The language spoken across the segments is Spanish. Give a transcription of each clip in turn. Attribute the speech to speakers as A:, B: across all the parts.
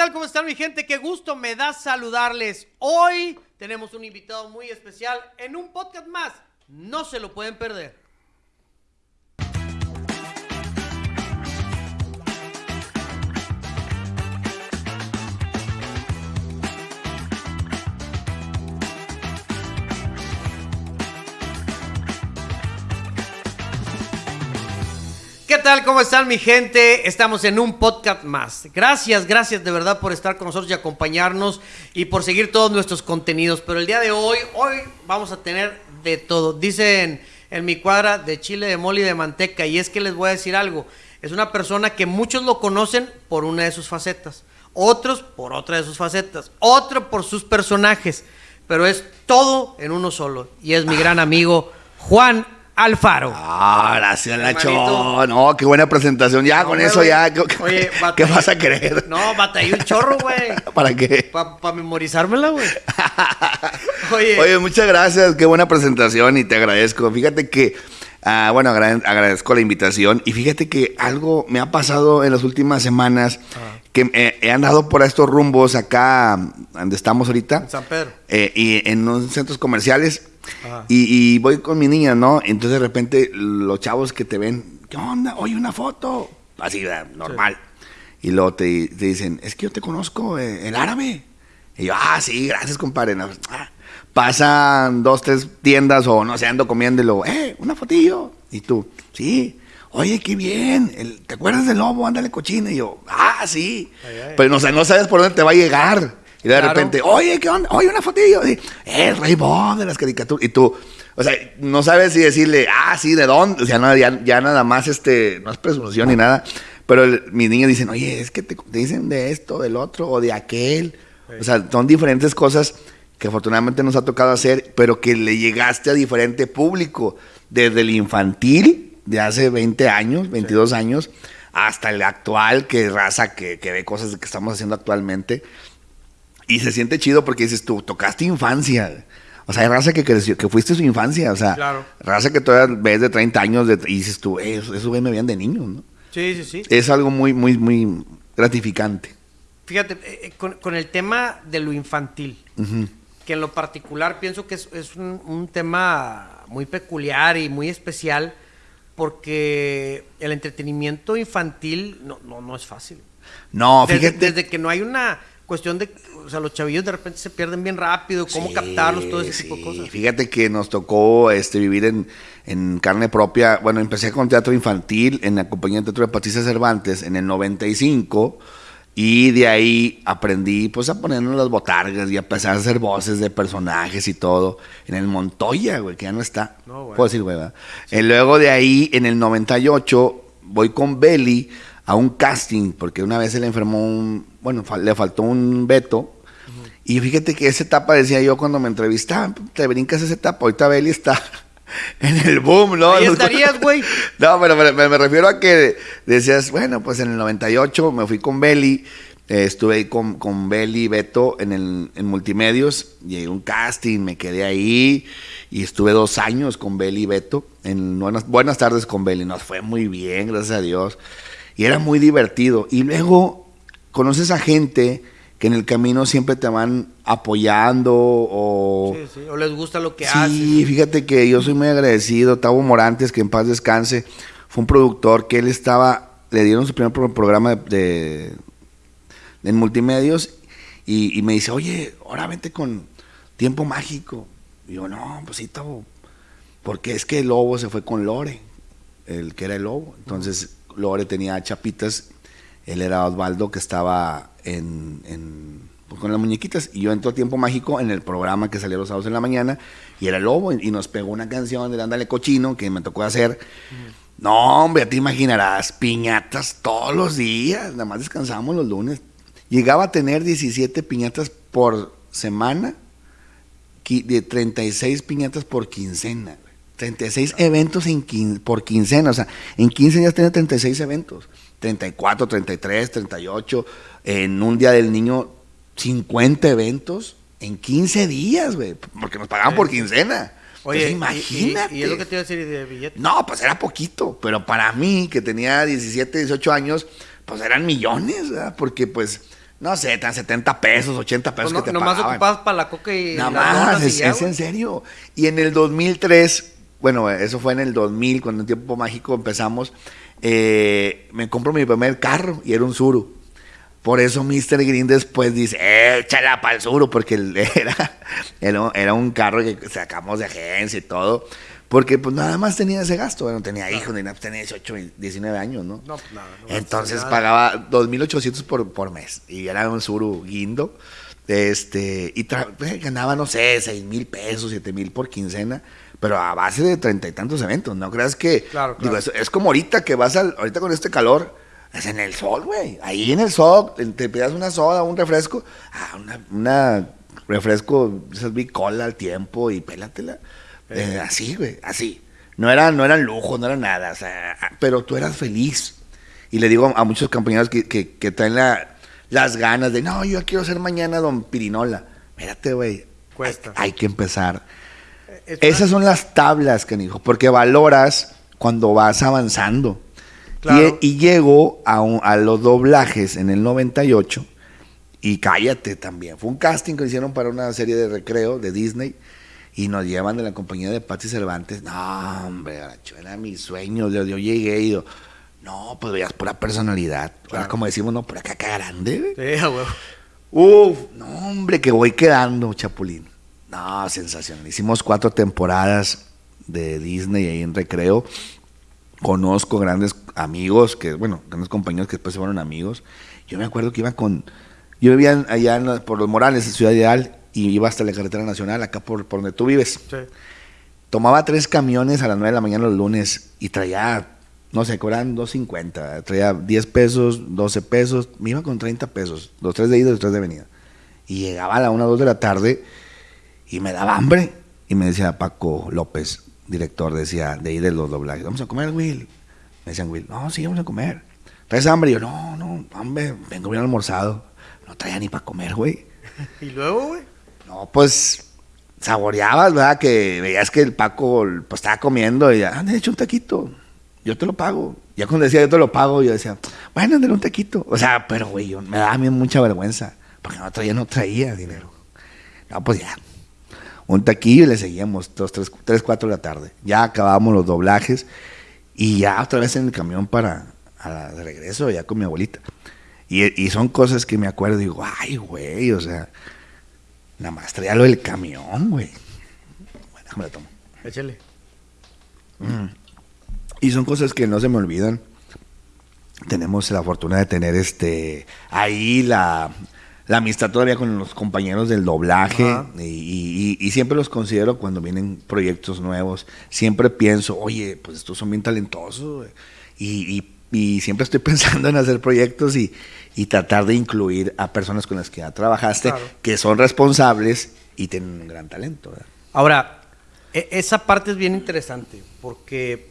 A: tal? ¿Cómo están mi gente? Qué gusto me da saludarles. Hoy tenemos un invitado muy especial en un podcast más. No se lo pueden perder. ¿Qué tal? ¿Cómo están mi gente? Estamos en un podcast más. Gracias, gracias de verdad por estar con nosotros y acompañarnos y por seguir todos nuestros contenidos. Pero el día de hoy, hoy vamos a tener de todo. Dicen en mi cuadra de chile, de mole y de manteca. Y es que les voy a decir algo. Es una persona que muchos lo conocen por una de sus facetas. Otros por otra de sus facetas. Otro por sus personajes. Pero es todo en uno solo. Y es mi gran amigo Juan Alfaro.
B: Ah, gracias, Nacho. No, qué buena presentación. Ya, con eso ya. ¿Qué,
A: Oye,
B: ¿qué
A: batallé-
B: vas a querer?
A: No, batallé un chorro, güey.
B: ¿Para qué?
A: Para memorizármela, güey. Oye,
B: Oye, muchas gracias. Qué buena presentación y te agradezco. Fíjate que, ah, bueno, agra- agradezco la invitación. Y fíjate que algo me ha pasado en las últimas semanas que eh, he andado por estos rumbos acá, donde estamos ahorita.
A: en San Pedro.
B: eh, y en unos centros comerciales. Y, y voy con mi niña, ¿no? Entonces de repente los chavos que te ven, ¿qué onda? Oye, una foto. Así, normal. Y luego te, te dicen, es que yo te conozco, eh, el árabe. Y yo, ah, sí, gracias, compadre. No, ah. Pasan dos, tres tiendas o no sé, ando comiendo y luego, eh, una fotillo. Y tú, sí. Oye, qué bien. el- ¿Te acuerdas del lobo? Ándale, cochina. Y yo, ah, sí.
A: Ay, ay.
B: Pero no, sé, no sabes por dónde te va a llegar. Y de
A: Claro.
B: repente, oye, ¿qué onda? Oye, una fotillo. Y, el Rey Bob de las caricaturas. Y tú, o sea, no sabes si decirle, ah, sí, ¿de dónde? O sea, no, ya, ya nada más, este, no es presunción ni nada. Pero el- mis niños dicen, oye, es que te, te dicen de esto, del otro, o de aquel. O sea, son diferentes cosas que afortunadamente nos ha tocado hacer, pero que le llegaste a diferente público. Desde el infantil, de hace 20 años, 22 años, hasta el actual, que raza que, que ve cosas que estamos haciendo actualmente. Y se siente chido porque dices tú, tocaste infancia. O sea, hay raza que creció, que fuiste su infancia. O sea,
A: Claro.
B: raza que todavía ves de 30 años de- y dices tú, "Eh, eso, eso güey, me veían de niños, ¿no?
A: Sí, sí, sí.
B: Es algo muy, muy, muy gratificante.
A: Fíjate, eh, eh, con, con el tema de lo infantil, que en lo particular pienso que es, es un, un tema muy peculiar y muy especial, porque el entretenimiento infantil no, no, no es fácil.
B: No,
A: Desde,
B: fíjate.
A: desde que no hay una cuestión de, o sea, los chavillos de repente se pierden bien rápido, cómo
B: Sí,
A: captarlos, todo ese tipo de cosas.
B: Fíjate que nos tocó este, vivir en, en carne propia. Bueno, empecé con teatro infantil en la compañía de teatro de Patricia Cervantes en el 95. Y de ahí aprendí pues a ponernos las botargas y a empezar a hacer voces de personajes y todo. En el Montoya, güey, que ya no está.
A: No.
B: Puedo decir, güey. Y luego de ahí, en el 98, voy con Belly a un casting, porque una vez se le enfermó un, bueno, le faltó un veto. Y fíjate que esa etapa, decía yo cuando me entrevistaban, te brincas esa etapa. Ahorita Belly está en el boom, ¿no?
A: Ahí estarías, güey.
B: No, pero me, refiero a que decías, bueno, pues en el 98 me fui con Belly. eh, estuve ahí con, con Belly y Beto en, el, en Multimedios. Llegué a un casting, me quedé ahí. Y estuve dos años con Belly y Beto. En buenas, buenas tardes con Belly. Nos fue muy bien, gracias a Dios. Y era muy divertido. Y luego conoces a gente que en el camino siempre te van apoyando o...
A: Sí, sí, O les gusta lo que
B: Sí,
A: haces.
B: fíjate que yo soy muy agradecido. Tavo Morantes, que en paz descanse, fue un productor que él estaba, le dieron su primer pro- programa de, de- en multimedios y, y me dice, oye, ahora vente con Tiempo Mágico. Y yo, no, pues sí, Tavo, porque es que el lobo se fue con Lore, el que era el lobo. Entonces, Lore tenía chapitas, él era Osvaldo, que estaba en, en- pues, con las muñequitas. Y yo entro a Tiempo Mágico en el programa que salía los sábados en la mañana, y era lobo, y, nos pegó una canción de Ándale Cochino, que me tocó hacer. No, hombre, te imaginarás, piñatas todos los días, nada más descansamos los lunes. Llegaba a tener 17 piñatas por semana, de 36 piñatas por quincena. Güey. 36 eventos en quin- por quincena, o sea, en 15 días tenía 36 eventos. 34, 33, 38, en un día del niño 50 eventos en 15 días, güey, porque nos pagaban por quincena.
A: Oye,
B: Entonces,
A: y- y-
B: imagínate.
A: Y, es lo que te iba a decir de billetes.
B: No, pues era poquito, pero para mí, que tenía 17, 18 años, pues eran millones, ¿verdad? Porque pues no sé, tan 70 pesos, 80 pesos
A: Pues no-
B: que te
A: nomás
B: pagaban.
A: ocupabas para la coca y
B: Nada más,
A: donas y
B: es,
A: ya,
B: es en serio. Y en el 2003, bueno, eso fue en el 2000, cuando en Tiempo Mágico empezamos, eh, me compro mi primer carro y era un Suru. Por eso Mr. Green después dice, échala para el Suru, porque era, era, era un carro que sacamos de agencia y todo. Porque pues nada más tenía ese gasto, bueno, tenía hijos, tenía 18, 19 años, ¿no?
A: No, pues nada, no
B: Entonces pagaba 2.800 por, por mes y era un suru guindo. Este, y eh, ganaba, no sé, 6 mil pesos, 7 mil por quincena, pero a base de treinta y tantos eventos. No creas que.
A: Claro,
B: Digo,
A: claro.
B: es, es como ahorita que vas al. Ahorita con este calor, es en el sol, güey. Ahí en el sol, te- pidas una soda, un refresco. Ah, una, una refresco, esas bicola al tiempo y pélatela. Eh, así, güey, así. No era, no eran lujo, no era nada, o sea, ah, pero tú eras feliz. Y le digo a muchos compañeros que, que, que traen la- las ganas de, no, yo quiero ser mañana Don Pirinola. Mírate, güey.
A: Cuesta.
B: Hay, hay que empezar.
A: Es
B: Esas son las tablas, canijo, porque valoras cuando vas avanzando.
A: Claro.
B: Y, y llego a, un- a los doblajes en el 98 y cállate también. Fue un casting que hicieron para una serie de recreo de Disney y nos llevan de la compañía de Patsy Cervantes. No, hombre, era mi sueño. Yo, yo llegué y yo, no, pues veías pura personalidad. Ahora,
A: Claro.
B: como decimos, no, pura caca grande.
A: Sí.
B: Uf, no, hombre, que voy quedando, Chapulín. No, sensacional. Hicimos cuatro temporadas de Disney ahí en recreo. Conozco grandes amigos, que, bueno, grandes compañeros que después se fueron amigos. Yo me acuerdo que iba con. Yo vivía allá en la- por los Morales, en Ciudad Ideal, y iba hasta la carretera nacional, acá por, por donde tú vives.
A: Sí.
B: Tomaba tres camiones a las 9 de la mañana los lunes y traía, no sé, cobraban 2.50. Traía 10 pesos, 12 pesos. Me iba con 30 pesos. Los tres de ida y los tres de venida. Y llegaba a la 1 o 2 de la tarde y me daba hambre. Y me decía Paco López, director, decía, de ahí de los doblajes, vamos a comer, Will. Me decían, Will, no, sí, vamos a comer. ¿Traes hambre? Y yo, no, no, hombre, vengo bien almorzado. No traía ni para comer, güey.
A: Y luego, güey.
B: No, pues saboreabas, ¿verdad? Que veías que el Paco pues, estaba comiendo y ya, ah, hecho un taquito, yo te lo pago. Ya cuando decía yo te lo pago, yo decía, bueno, ándale un taquito. O sea, pero güey, yo- me daba a mí mucha vergüenza, porque no traía, no traía dinero. No, pues ya. Un taquillo y le seguíamos dos, tres, tres, cuatro de la tarde. Ya acabábamos los doblajes y ya otra vez en el camión para a la- de regreso, ya con mi abuelita. Y, y son cosas que me acuerdo y digo, ay, güey, o sea, nada más traía lo del camión, güey. Bueno, déjame la tomo.
A: Échale.
B: Y son cosas que no se me olvidan. Tenemos la fortuna de tener este ahí la, la amistad todavía con los compañeros del doblaje y, y- y siempre los considero cuando vienen proyectos nuevos. Siempre pienso, oye, pues estos son bien talentosos güey". y, y- siempre estoy pensando en hacer proyectos y, tratar de incluir a personas con las que ya trabajaste,
A: Claro.
B: que son responsables y tienen un gran talento. ¿verdad?
A: Ahora, e- esa parte es bien interesante porque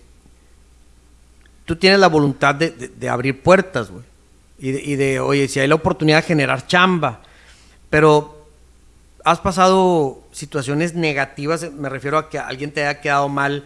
A: tú tienes la voluntad de, de- de abrir puertas, güey. Y de, oye, si hay la oportunidad de generar chamba, pero has pasado situaciones negativas, me refiero a que alguien te haya quedado mal,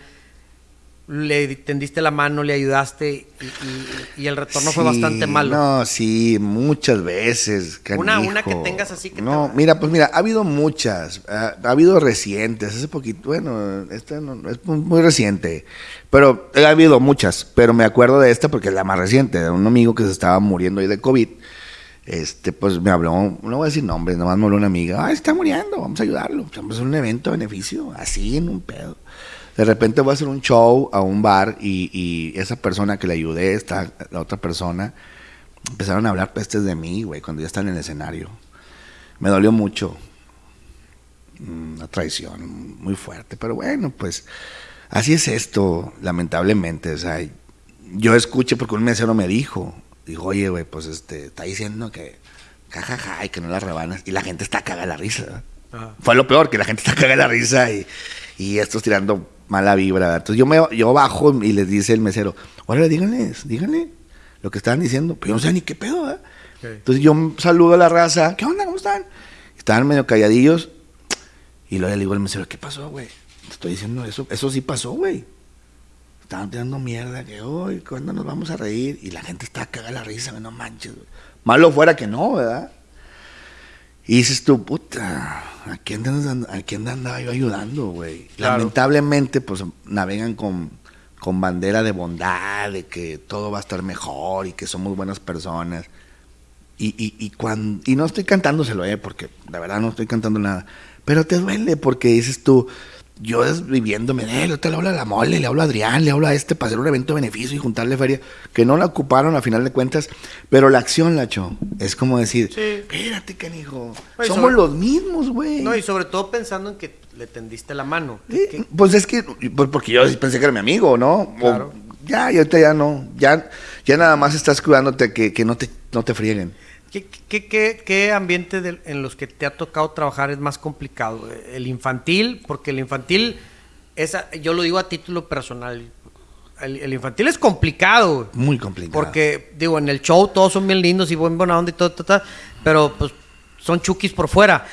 A: le tendiste la mano, le ayudaste y, y- y el retorno fue bastante malo.
B: No, sí, muchas veces.
A: Una-
B: canijo.
A: una que tengas así que
B: No,
A: te-
B: mira, pues mira, ha habido muchas. Ha, ha habido recientes. Hace poquito, bueno, esta no, es muy, reciente. Pero ha habido muchas. Pero me acuerdo de esta porque es la más reciente. De un amigo que se estaba muriendo ahí de COVID. Este, pues me habló, no voy a decir nombres, nomás me habló una amiga. Ah, está muriendo, vamos a ayudarlo. Vamos a hacer un evento de beneficio, así en un pedo. De repente voy a hacer un show a un bar y, y esa persona que le ayudé, esta, la otra persona, empezaron a hablar pestes de mí, güey, cuando ya están en el escenario. Me dolió mucho. Mm, Una traición muy fuerte, pero bueno, pues así es esto, lamentablemente. O sea, yo escuché porque un mesero me dijo, dijo, oye, güey, pues este, está diciendo que jajaja y que no la rebanas. Y la gente está cagada la risa. Fue lo peor, que la gente está cagada la risa y, y estos tirando mala vibra. Entonces yo, me, yo bajo y les dice el mesero, órale, díganles, díganle lo que estaban diciendo. Pero yo no sé ni qué pedo, ¿verdad?
A: Ok.
B: Entonces yo saludo a la raza, ¿qué onda? ¿Cómo están? Estaban medio calladillos. Y luego le digo al mesero, ¿qué pasó, güey? Te estoy diciendo eso, eso sí pasó, güey. Estaban tirando mierda, que hoy, ¿cuándo nos vamos a reír? Y la gente está cagada la risa, güey, no manches, güey. Malo fuera que no, ¿verdad? Y dices tú, puta, ¿a quién, a quién andaba yo ayudando, güey?
A: Claro.
B: Lamentablemente, pues navegan con, con bandera de bondad, de que todo va a estar mejor y que somos buenas personas. Y, y, y, cuan- y no estoy cantándoselo, eh, porque de verdad no estoy cantando nada. Pero te duele porque dices tú, yo es viviéndome de él, ahorita le hablo a la mole, le hablo a Adrián, le hablo a este para hacer un evento de beneficio y juntarle feria, que no la ocuparon a final de cuentas, pero la acción, Lacho, es como decir,
A: Sí.
B: espérate, canijo,
A: Oye,
B: somos
A: sobre-
B: los mismos, güey.
A: No, y sobre todo pensando en que le tendiste la mano.
B: Sí,
A: Que-
B: Pues es que, pues porque yo pensé que era mi amigo, ¿no? O-
A: Claro.
B: ya, y ahorita ya no, ya, ya nada más estás cuidándote que, que no, te, no te frieguen.
A: ¿Qué, qué, qué, qué ambiente en los que te ha tocado trabajar es más complicado? El infantil, porque el infantil, esa, yo lo digo a título personal, el, el infantil es complicado.
B: Muy complicado.
A: porque digo, en el show todos son bien lindos y buen buena onda y todo, todo, todo, pero pues son chukis por fuera.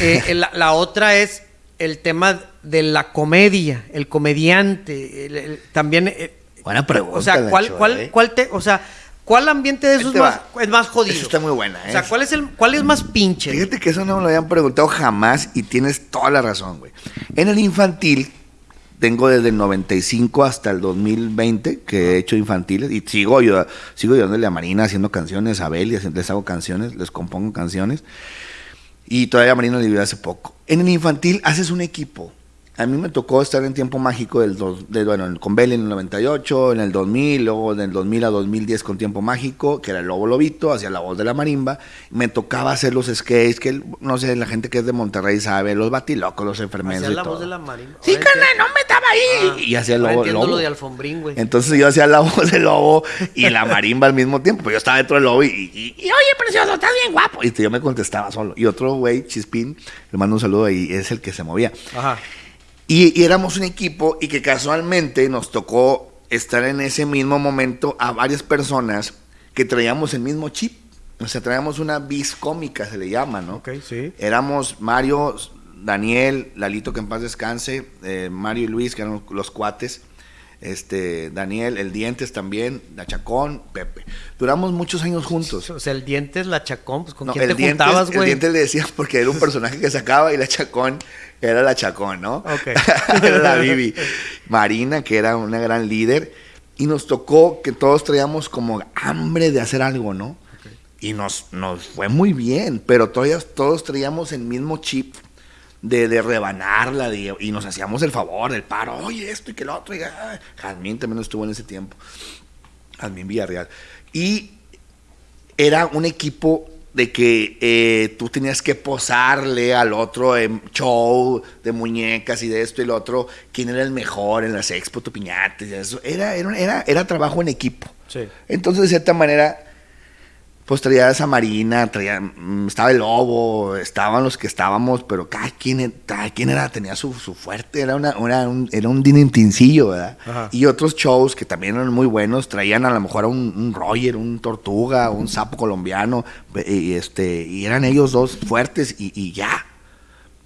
A: Eh, la, la otra es el tema de la comedia, el comediante, el- el- también... eh,
B: Buena pregunta.
A: o sea, ¿cuál,
B: Nacho,
A: cuál,
B: ¿eh?
A: cuál te, o sea, ¿cuál ambiente de esos más, es más jodido?
B: Esa está muy buena,
A: O sea,
B: ¿eh?
A: ¿cuál es el, cuál es más pinche?
B: Fíjate que eso no me lo habían preguntado jamás y tienes toda la razón, güey. En el infantil, tengo desde el 95 hasta el 2020 que he hecho infantiles y sigo, yo, sigo ayudándole a Marina haciendo canciones, a Bel, les hago canciones, les compongo canciones. Y todavía Marina le ayudé hace poco. En el infantil haces un equipo. A mí me tocó estar en tiempo mágico del dos, de, bueno, con Bel en el 98, en el 2000, luego del 2000 a 2010 con tiempo mágico, que era el Lobo Lobito, hacía la voz de la marimba. Me tocaba hacer los skates, que no sé, la gente que es de Monterrey sabe, los batilocos, los enfermeros
A: Hacía la
B: todo.
A: voz de la marimba.
B: Sí, carnal, no me estaba ahí.
A: Ah,
B: y hacía el lobo.
A: entiendo lo de Alfombrín, güey.
B: Entonces yo hacía la voz del lobo y la marimba al mismo tiempo. Pues yo estaba dentro del lobo y, y- y, oye, precioso, estás bien guapo. Y yo me contestaba solo. Y otro güey, Chispín, le mando un saludo y es el que se movía.
A: Ajá.
B: Y, y éramos un equipo y que casualmente nos tocó estar en ese mismo momento a varias personas que traíamos el mismo chip. O sea, traíamos una bis cómica, se le llama, ¿no?
A: Ok, sí.
B: Éramos Mario, Daniel, Lalito que en paz descanse, eh, Mario y Luis, que eran los cuates, este, Daniel, el Dientes también, la Chacón, Pepe. Duramos muchos años juntos.
A: O sea, el dientes, la chacón, pues con
B: No,
A: quién te
B: el, dientes,
A: juntabas,
B: el
A: güey.
B: Dientes le decía porque era un personaje que sacaba y la Chacón era la Chacón, ¿no?
A: Ok.
B: era la Bibi. Marina, que era una gran líder. Y nos tocó que todos traíamos como hambre de hacer algo, ¿no? Y nos, nos fue muy bien, pero todavía todos traíamos el mismo chip de, de rebanarla de- y nos hacíamos el favor, el paro, oye, esto y que lo otro. Y, ah, Jazmín también estuvo en ese tiempo. Jazmín Villarreal. Y era un equipo de que eh, tú tenías que posarle al otro en show de muñecas y de esto y lo otro, quién era el mejor en las expo, tu piñates y eso. Era, era, era, era trabajo en equipo.
A: Sí.
B: Entonces, de cierta manera, pues traía esa marina, traía, mm, estaba el lobo, estaban los que estábamos, pero cada quien, cada quien era, tenía su, su fuerte, era, una, una- un, era un dinentincillo, ¿verdad?
A: Ajá.
B: Y otros shows que también eran muy buenos, traían a lo mejor a un, un Roger, un Tortuga, un sapo colombiano, y, este, y eran ellos dos fuertes y, y ya.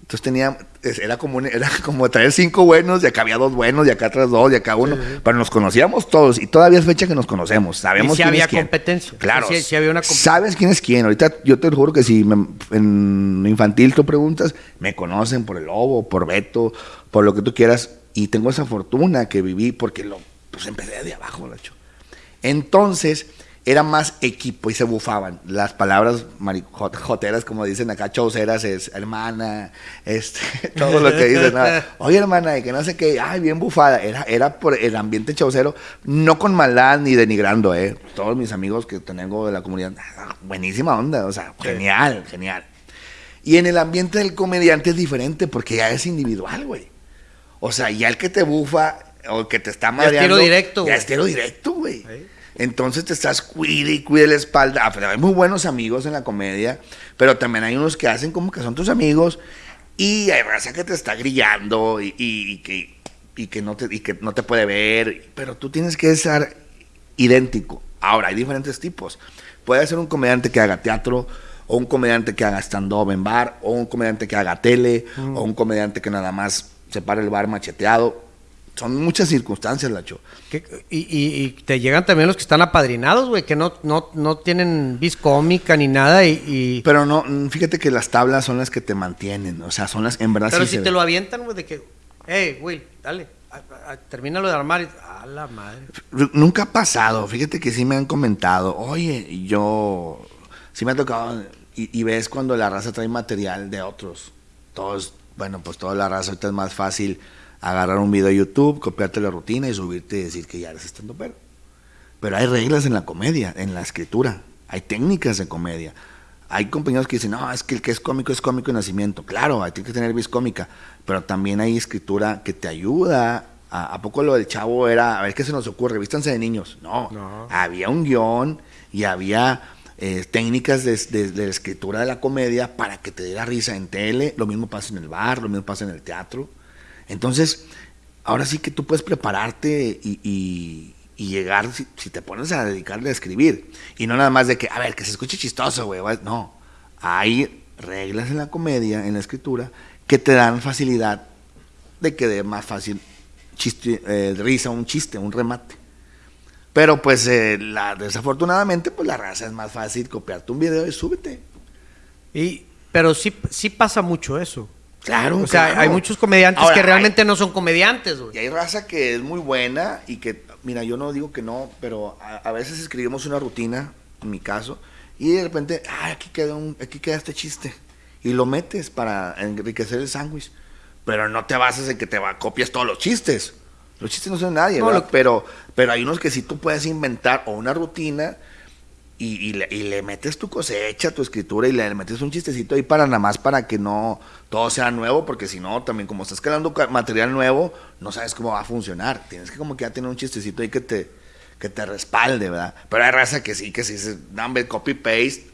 B: Entonces tenía, era como, un- era como traer cinco buenos, y acá había dos buenos, y acá atrás dos, y acá uno. Pero nos conocíamos todos, y todavía es fecha que nos conocemos. Sabemos
A: Y sí
B: quién
A: había
B: es quién.
A: competencia.
B: Claro.
A: Sí había una comp-
B: Sabes quién es quién. Ahorita yo te juro que si me- en infantil tú preguntas, me conocen por el lobo, por Beto, por lo que tú quieras. Y tengo esa fortuna que viví porque lo, pues empecé de abajo, Lacho. Entonces, era más equipo y se bufaban. Las palabras joteras, como dicen acá, chauceras, es hermana, este, todo lo que dicen. ¿no? Oye, hermana, y que no sé qué, ay, bien bufada. Era, era por el ambiente chaucero, no con maldad ni denigrando, ¿eh? Todos mis amigos que tengo de la comunidad, ah, buenísima onda, o sea, genial, genial. Y en el ambiente del comediante es diferente porque ya es individual, güey. O sea, ya el que te bufa o el que te está
A: es
B: madreando.
A: tiro directo,
B: Ya
A: güey.
B: es tiro directo, güey. Entonces te estás cuide y cuide la espalda. Ah, hay muy buenos amigos en la comedia, pero también hay unos que hacen como que son tus amigos y hay raza que te está grillando y, y- y que, y, que no te, y que no te puede ver, pero tú tienes que ser idéntico. Ahora, hay diferentes tipos. Puede ser un comediante que haga teatro, o un comediante que haga stand-up en bar, o un comediante que haga tele, o un comediante que nada más se para el bar macheteado. Son muchas circunstancias, Lacho.
A: Y, y- y te llegan también los que están apadrinados, güey, que no, no, no tienen vis cómica ni nada y... y-
B: Pero no, fíjate que las tablas son las que te mantienen, o sea, son las, en verdad
A: pero
B: sí
A: si
B: se
A: te
B: ve.
A: lo avientan, güey, de que, hey, güey, dale, a- a- termínalo de armar y... A la madre.
B: Nunca ha pasado, fíjate que sí me han comentado, oye, yo, sí me ha tocado, y, y ves cuando la raza trae material de otros, todos, bueno, pues toda la raza ahorita es más fácil agarrar un video de YouTube, copiarte la rutina y subirte y decir que ya eres estando pero. Pero hay reglas en la comedia, en la escritura, hay técnicas de comedia. Hay compañeros que dicen, no, es que el que es cómico es cómico de nacimiento. Claro, hay que tener vis cómica, pero también hay escritura que te ayuda. ¿A, a poco lo del chavo era, a ver qué se nos ocurre? Vístanse de niños. No,
A: No.
B: había un guion y había eh, técnicas de, de- de la escritura de la comedia para que te diera risa en tele. Lo mismo pasa en el bar, lo mismo pasa en el teatro. Entonces, ahora sí que tú puedes prepararte y, llegar, si, te pones a dedicarle a escribir. Y no nada más de que, a ver, que se escuche chistoso, güey. No, hay reglas en la comedia, en la escritura, que te dan facilidad de que dé más fácil eh, risa, un chiste, un remate. Pero pues eh, la, desafortunadamente, pues la raza es más fácil copiarte un video y súbete.
A: Y, pero sí, sí pasa mucho eso.
B: Claro.
A: O sea,
B: claro.
A: hay muchos comediantes
B: Ahora,
A: que
B: hay-
A: realmente no son comediantes, güey.
B: Y hay raza que es muy buena y que, mira, yo no digo que no, pero a, a veces escribimos una rutina, en mi caso, y de repente, ah, aquí queda, un, aquí queda este chiste. Y lo metes para enriquecer el sándwich. Pero no te bases en que te va, copias todos los chistes. Los chistes no son de nadie,
A: No,
B: ¿verdad?
A: lo-
B: Pero, pero hay unos que sí tú puedes inventar o una rutina y, le, metes tu cosecha, tu escritura y le metes un chistecito ahí para nada más para que no todo sea nuevo, porque si no, también como estás creando material nuevo, no sabes cómo va a funcionar. Tienes que como que ya tener un chistecito ahí que te, que te respalde, ¿verdad? Pero hay raza que sí, que sí, se dan copy-paste,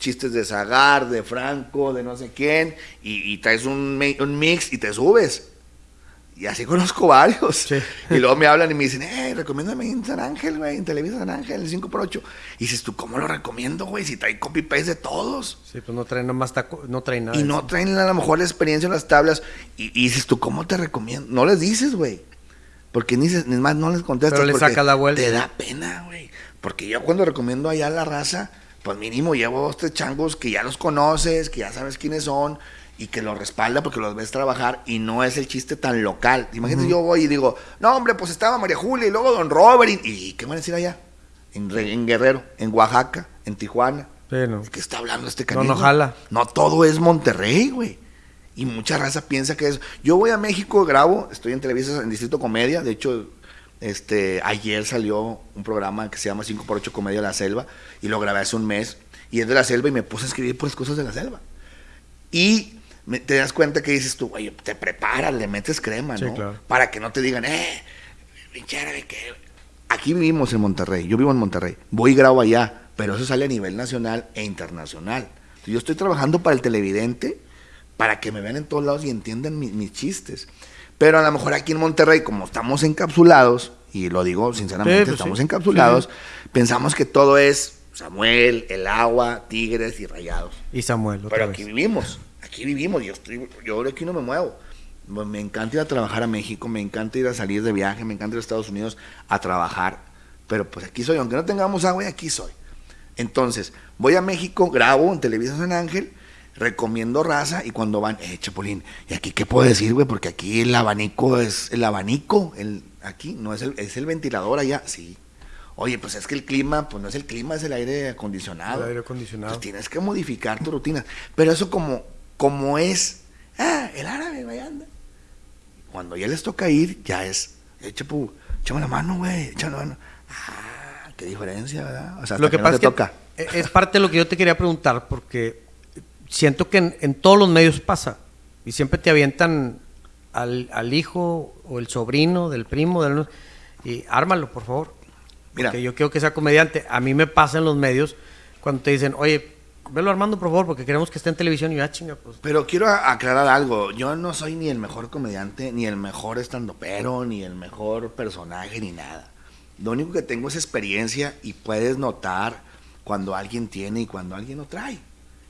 B: chistes de Zagar, de Franco, de no sé quién, y, y traes un, un mix y te subes. Y así conozco varios.
A: Sí.
B: Y luego me hablan y me dicen, eh, recomiéndame en San Ángel, güey, en Televisa San Ángel, el 5x8. Y dices, ¿tú cómo lo recomiendo, güey? Si trae copy-paste de todos.
A: Sí, pues no traen nomás taco, no traen nada.
B: Y no traen a lo mejor la experiencia en las tablas. Y, y dices, ¿tú cómo te recomiendo? No les dices, güey. Porque ni, se- ni más no les contestas.
A: Pero le sacas la vuelta.
B: Te da pena, güey. Porque yo cuando recomiendo allá a la raza, pues mínimo llevo dos, tres changos que ya los conoces, que ya sabes quiénes son y que los respalda porque los ves trabajar y no es el chiste tan local. Imagínate, yo voy y digo, no, hombre, pues estaba María Julia y luego Don Robert. ¿Y, y qué van a decir allá? En, Re- en Guerrero, en Oaxaca, en Tijuana.
A: Sí, no.
B: ¿De qué está hablando este
A: No,
B: canijo?
A: no jala.
B: No todo es Monterrey, güey. Y mucha raza piensa que es. Yo voy a México, grabo, estoy en Televisa en Distrito Comedia. De hecho, este, ayer salió un programa que se llama 5x8 Comedia de la Selva. Y lo grabé hace un mes. Y es de la selva y me puse a escribir puras cosas de la selva. Y te das cuenta que dices tú, oye, te preparas, le metes crema,
A: Sí,
B: ¿no?
A: claro.
B: Para que no te digan, eh, pinche árabe, que Aquí vivimos en Monterrey, yo vivo en Monterrey, voy y grabo allá, pero eso sale a nivel nacional e internacional. Yo estoy trabajando para el televidente, para que me vean en todos lados y entiendan mi- mis chistes. Pero a lo mejor aquí en Monterrey, como estamos encapsulados, y lo digo sinceramente,
A: Sí, pues
B: estamos
A: sí.
B: encapsulados, pensamos que todo es Samuel, el agua, tigres y rayados.
A: Y Samuel, otra
B: Pero
A: vez.
B: aquí vivimos, aquí vivimos, yo, estoy, yo de aquí no me muevo. Me- encanta ir a trabajar a México, me encanta ir a salir de viaje, me encanta ir a Estados Unidos a trabajar. Pero pues aquí soy, aunque no tengamos agua, aquí soy. Entonces, voy a México, grabo en Televisa San Ángel, recomiendo raza y cuando van, eh, Chapulín, ¿y aquí qué puedo decir, güey? Porque aquí el abanico es el abanico, el, aquí no es el, es el ventilador allá, sí. Oye, pues es que el clima, pues no es el clima, es el aire acondicionado.
A: El aire acondicionado.
B: Pues tienes que modificar tu rutina. Pero eso como, como es, ah, el árabe, güey, anda. Cuando ya les toca ir, ya es, eh, chapu, échame la mano, güey, échame la mano. Ah, qué diferencia, ¿verdad? O sea,
A: Lo que
B: no
A: pasa
B: te
A: es
B: toca.
A: e- es parte de lo que yo te quería preguntar, porque siento que en, en todos los medios pasa. Y siempre te avientan al, al hijo o el sobrino del primo, del, y ármalo, por favor.
B: Mira.
A: Porque yo quiero que sea comediante. A mí me pasa en los medios cuando te dicen, oye, velo armando, por favor, porque queremos que esté en televisión. Y yo, ah, chinga, pues.
B: Pero quiero aclarar algo. Yo no soy ni el mejor comediante, ni el mejor estandopero, ni el mejor personaje, ni nada. Lo único que tengo es experiencia y puedes notar cuando alguien tiene y cuando alguien no trae.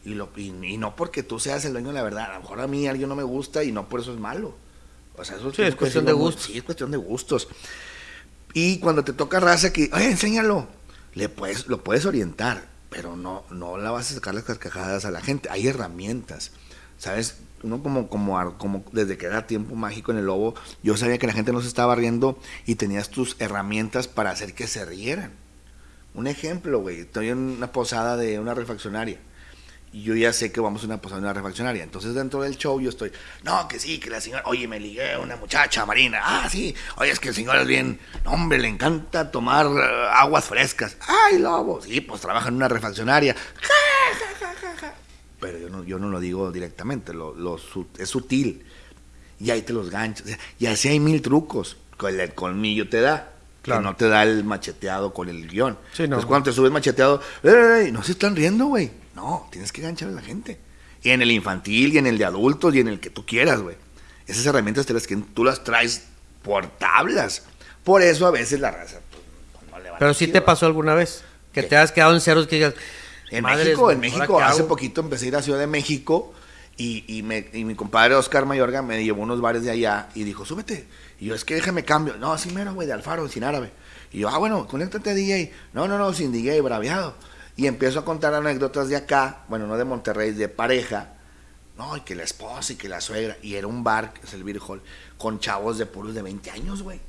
B: Y, lo, y, y no porque tú seas el dueño de la verdad. A lo mejor a mí alguien no me gusta y no por eso es malo. O sea, eso
A: Sí, es cuestión de gustos.
B: Sí, es cuestión de gustos. Y cuando te toca raza que, oye, enséñalo, le puedes, lo puedes orientar, pero no, no la vas a sacar las carcajadas a la gente. Hay herramientas, ¿sabes? Uno como, como, como desde que era tiempo mágico en el lobo, yo sabía que la gente no se estaba riendo y tenías tus herramientas para hacer que se rieran. Un ejemplo, güey, estoy en una posada de una refaccionaria y yo ya sé que vamos a una posada una refaccionaria. Entonces dentro del show yo estoy, no, que sí, que la señora, oye, me ligué a una muchacha marina, ah, sí, oye, es que el señor es bien, no, hombre, le encanta tomar eh, aguas frescas. Ay, lobo, sí, pues trabaja en una refaccionaria. Ja, ja, ja, ja, ja. Pero yo no, yo no lo digo directamente, lo, es sutil. Y ahí te los sea, y así hay mil trucos. Con el colmillo te da.
A: Claro.
B: Que no te da el macheteado con el guion.
A: Sí, no.
B: Entonces cuando te subes macheteado, ¡eh! no se están riendo, güey. No, tienes que ganchar a la gente. Y en el infantil, y en el de adultos, y en el que tú quieras, güey. Esas herramientas te las que tú las traes por tablas. Por eso a veces la raza pues, no le va
A: Pero
B: tan
A: sí te pasó alguna vez que
B: ¿Qué?
A: te has quedado en ceros que digas.
B: En
A: "Madres,
B: México, en
A: ¿ahora
B: México, hace
A: hago?".
B: poquito empecé a ir a Ciudad de México y, y, me- y mi compadre Oscar Mayorga me llevó a unos bares de allá y dijo, súbete. Y yo, es que déjame cambio. No, así mero, güey, de Alfaro, sin árabe. Y yo, ah, bueno, conéctate DJ. No, no, no, sin DJ, braviado. Y empiezo a contar anécdotas de acá, bueno, no de Monterrey, de pareja. No, y que la esposa y que la suegra. Y era un bar, que es el Beer Hall, con chavos de puros de 20 años, güey.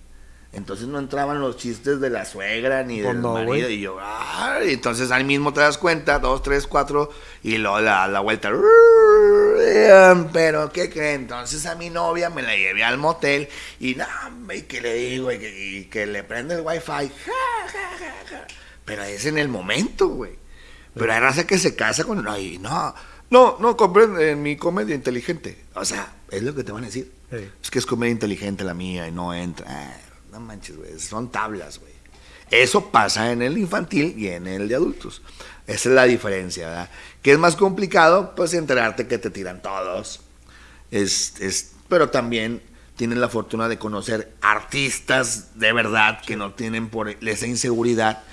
B: Entonces no entraban los chistes de la suegra ni
A: Pues
B: del
A: no,
B: marido. Y yo, ay, entonces ahí mismo te das cuenta, dos, tres, cuatro, y luego la, la vuelta. Pero, ¿qué creen? Entonces a mi novia me la llevé al motel y no, y que le digo, y que, y que le prende el wifi. Ja, ja, ja, ja. Pero es en el momento, güey. Pero hay raza que se casa con. Ay, no, no, no compren en mi comedia inteligente. O sea, es lo que te van a decir.
A: Sí.
B: Es que es comedia inteligente la mía y no entra. Ah, no manches, güey. Son tablas, güey. Eso pasa en el infantil y en el de adultos. Esa es la diferencia, ¿verdad? ¿Qué es más complicado? Pues enterarte que te tiran todos. Es, es, pero también tienen la fortuna de conocer artistas de verdad que no tienen por esa inseguridad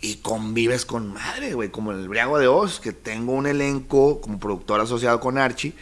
B: y convives con madre, güey, como el Briago de Oz, que tengo un elenco como productor asociado con Archie,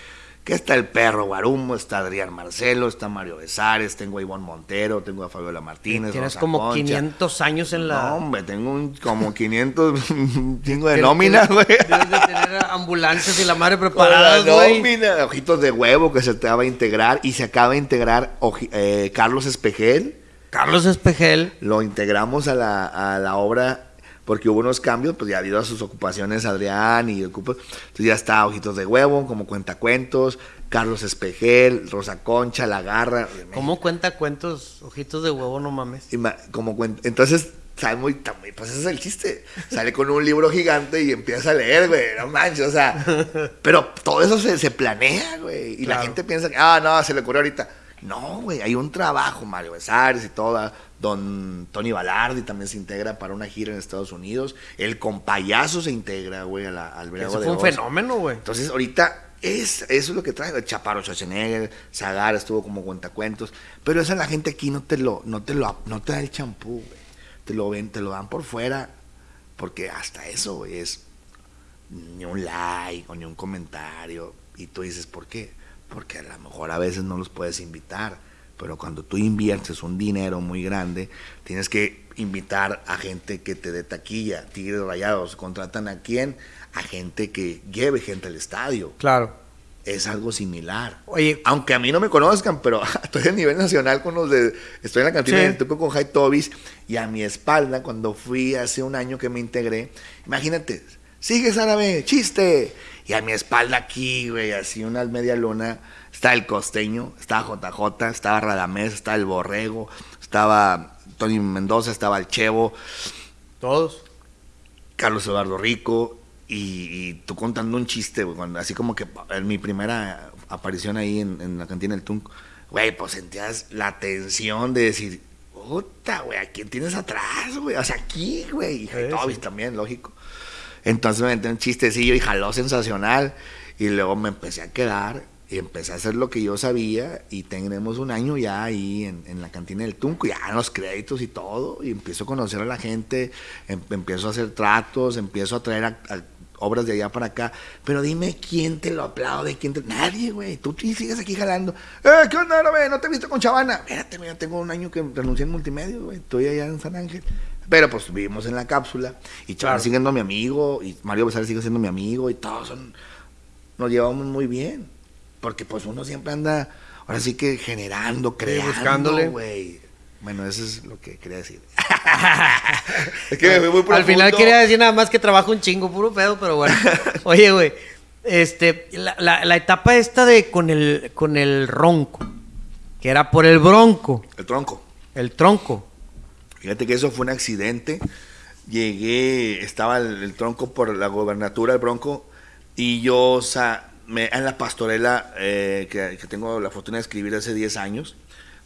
B: que está el perro Guarumo, está Adrián Marcelo, está Mario Besares, tengo a Ivonne Montero, tengo a Fabiola Martínez.
A: Tienes
B: Rosa
A: como
B: Concha.
A: 500 años en la.
B: No, hombre, tengo un, como 500 un chingo de nómina, güey.
A: Debes de tener ambulancias y la madre preparadas, güey.
B: nómina, ojitos de huevo que se acaba de integrar y se acaba de integrar eh, Carlos Espejel.
A: Carlos Espejel.
B: Lo integramos a la, a la obra porque hubo unos cambios, pues ya debido a sus ocupaciones Adrián y ocupa, entonces ya está Ojitos de Huevo, como cuentacuentos, Carlos Espejel, Rosa Concha, La Garra.
A: ¿Cómo cuenta cuentos? Ojitos de huevo, no mames.
B: Ima- como cuen- entonces sale muy, pues ese es el chiste sale con un libro gigante y empieza a leer güey no manches o sea pero todo eso se, se planea güey y la gente piensa que ah no se le ocurrió ahorita no güey hay un trabajo Mario Besares y toda don Tony Balardi también se integra para una gira en Estados Unidos el compayazo se integra güey al Briago
A: Eso
B: de
A: fue un
B: Oz.
A: fenómeno, güey.
B: Entonces, ahorita es, eso es lo que trae. El Chaparro Schwarzenegger, Zagar estuvo como cuentacuentos. Pero esa la gente aquí no te lo, no te lo, no te da el champú, güey. Te lo ven, te lo dan por fuera. Porque hasta eso, güey, es ni un like o ni un comentario. Y tú dices, ¿por qué? Porque a lo mejor a veces no los puedes invitar. Pero cuando tú inviertes un dinero muy grande, tienes que invitar a gente que te dé taquilla, tigres rayados. ¿Contratan a quién? A gente que lleve gente al estadio.
A: Claro.
B: Es algo similar.
A: Oye,
B: Aunque a mí no me conozcan, pero estoy a nivel nacional con los de. Estoy en la cantina
A: Sí.
B: del Tuco con Jai Tobis y a mi espalda, cuando fui hace un año que me integré, imagínate, sigues árabe, chiste. Y a mi espalda aquí, güey, así una media luna, está el costeño, estaba JJ, estaba Radamés, estaba el Borrego, estaba Tony Mendoza, estaba el Chevo,
A: todos.
B: Carlos Eduardo Rico y, y tú contando un chiste, güey, cuando- así como que en mi primera aparición ahí en, en la cantina del Tunc, güey, pues sentías la tensión de decir, puta, güey, ¿a quién tienes atrás, güey? O sea, aquí, güey, y
A: Sí, sí.
B: también, lógico. Entonces me metí un chistecillo y jaló sensacional y luego me empecé a quedar y empecé a hacer lo que yo sabía y tenemos un año ya ahí en, en la cantina del Tunco, ya en los créditos y todo, y empiezo a conocer a la gente, em- empiezo a hacer tratos, empiezo a traer obras de allá para acá. Pero dime quién te lo aplaude, quién te... Nadie, güey. Tú sigues aquí jalando. Eh, ¿qué onda, güey? ¿No te he visto con Chavana? Espérate, güey, tengo un año que renuncié en multimedia, güey. Estoy allá en San Ángel. Pero pues vivimos en la cápsula. Y Chavana
A: Claro.
B: sigue siendo mi amigo. Y Mario Besares sigue siendo mi amigo. Y todos son... Nos llevamos muy bien. Porque pues uno siempre anda... Ahora sí que generando, creando,
A: buscándole.
B: Bueno, eso es lo que quería decir. es que me fui muy
A: Al final quería decir nada más que trabajo un chingo, puro pedo, pero bueno. Oye, güey, este, la, la- la etapa esta de con el, con el ronco, que era por el bronco,
B: El tronco.
A: el tronco.
B: Fíjate que eso fue un accidente. Llegué, estaba el, el tronco por la gobernatura, el bronco, y yo, o sea, me, en la pastorela eh, que, que tengo la fortuna de escribir hace 10 años,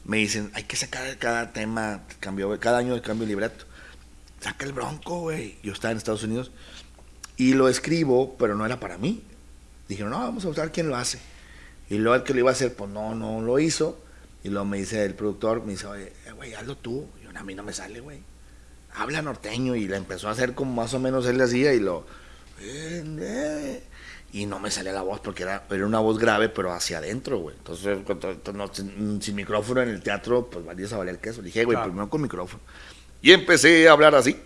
B: me dicen, hay que sacar cada tema, cambio, cada año de cambio de libreto. Saca el bronco, güey. Yo estaba en Estados Unidos y lo escribo, pero no era para mí. Dijeron, no, vamos a buscar quién lo hace. Y luego el que lo iba a hacer, pues no, no lo hizo. Y luego me dice el productor, me dice, oye, eh, güey, hazlo tú. A mí no me sale, güey. Habla norteño. Y le empezó a hacer como más o menos él le hacía y lo... y no me salía la voz porque era, era una voz grave, pero hacia adentro, güey. Entonces, cuando- no, sin, sin micrófono en el teatro, pues valía a valer el queso. Le dije, güey,
A: Claro.
B: primero con micrófono. Y empecé a hablar así.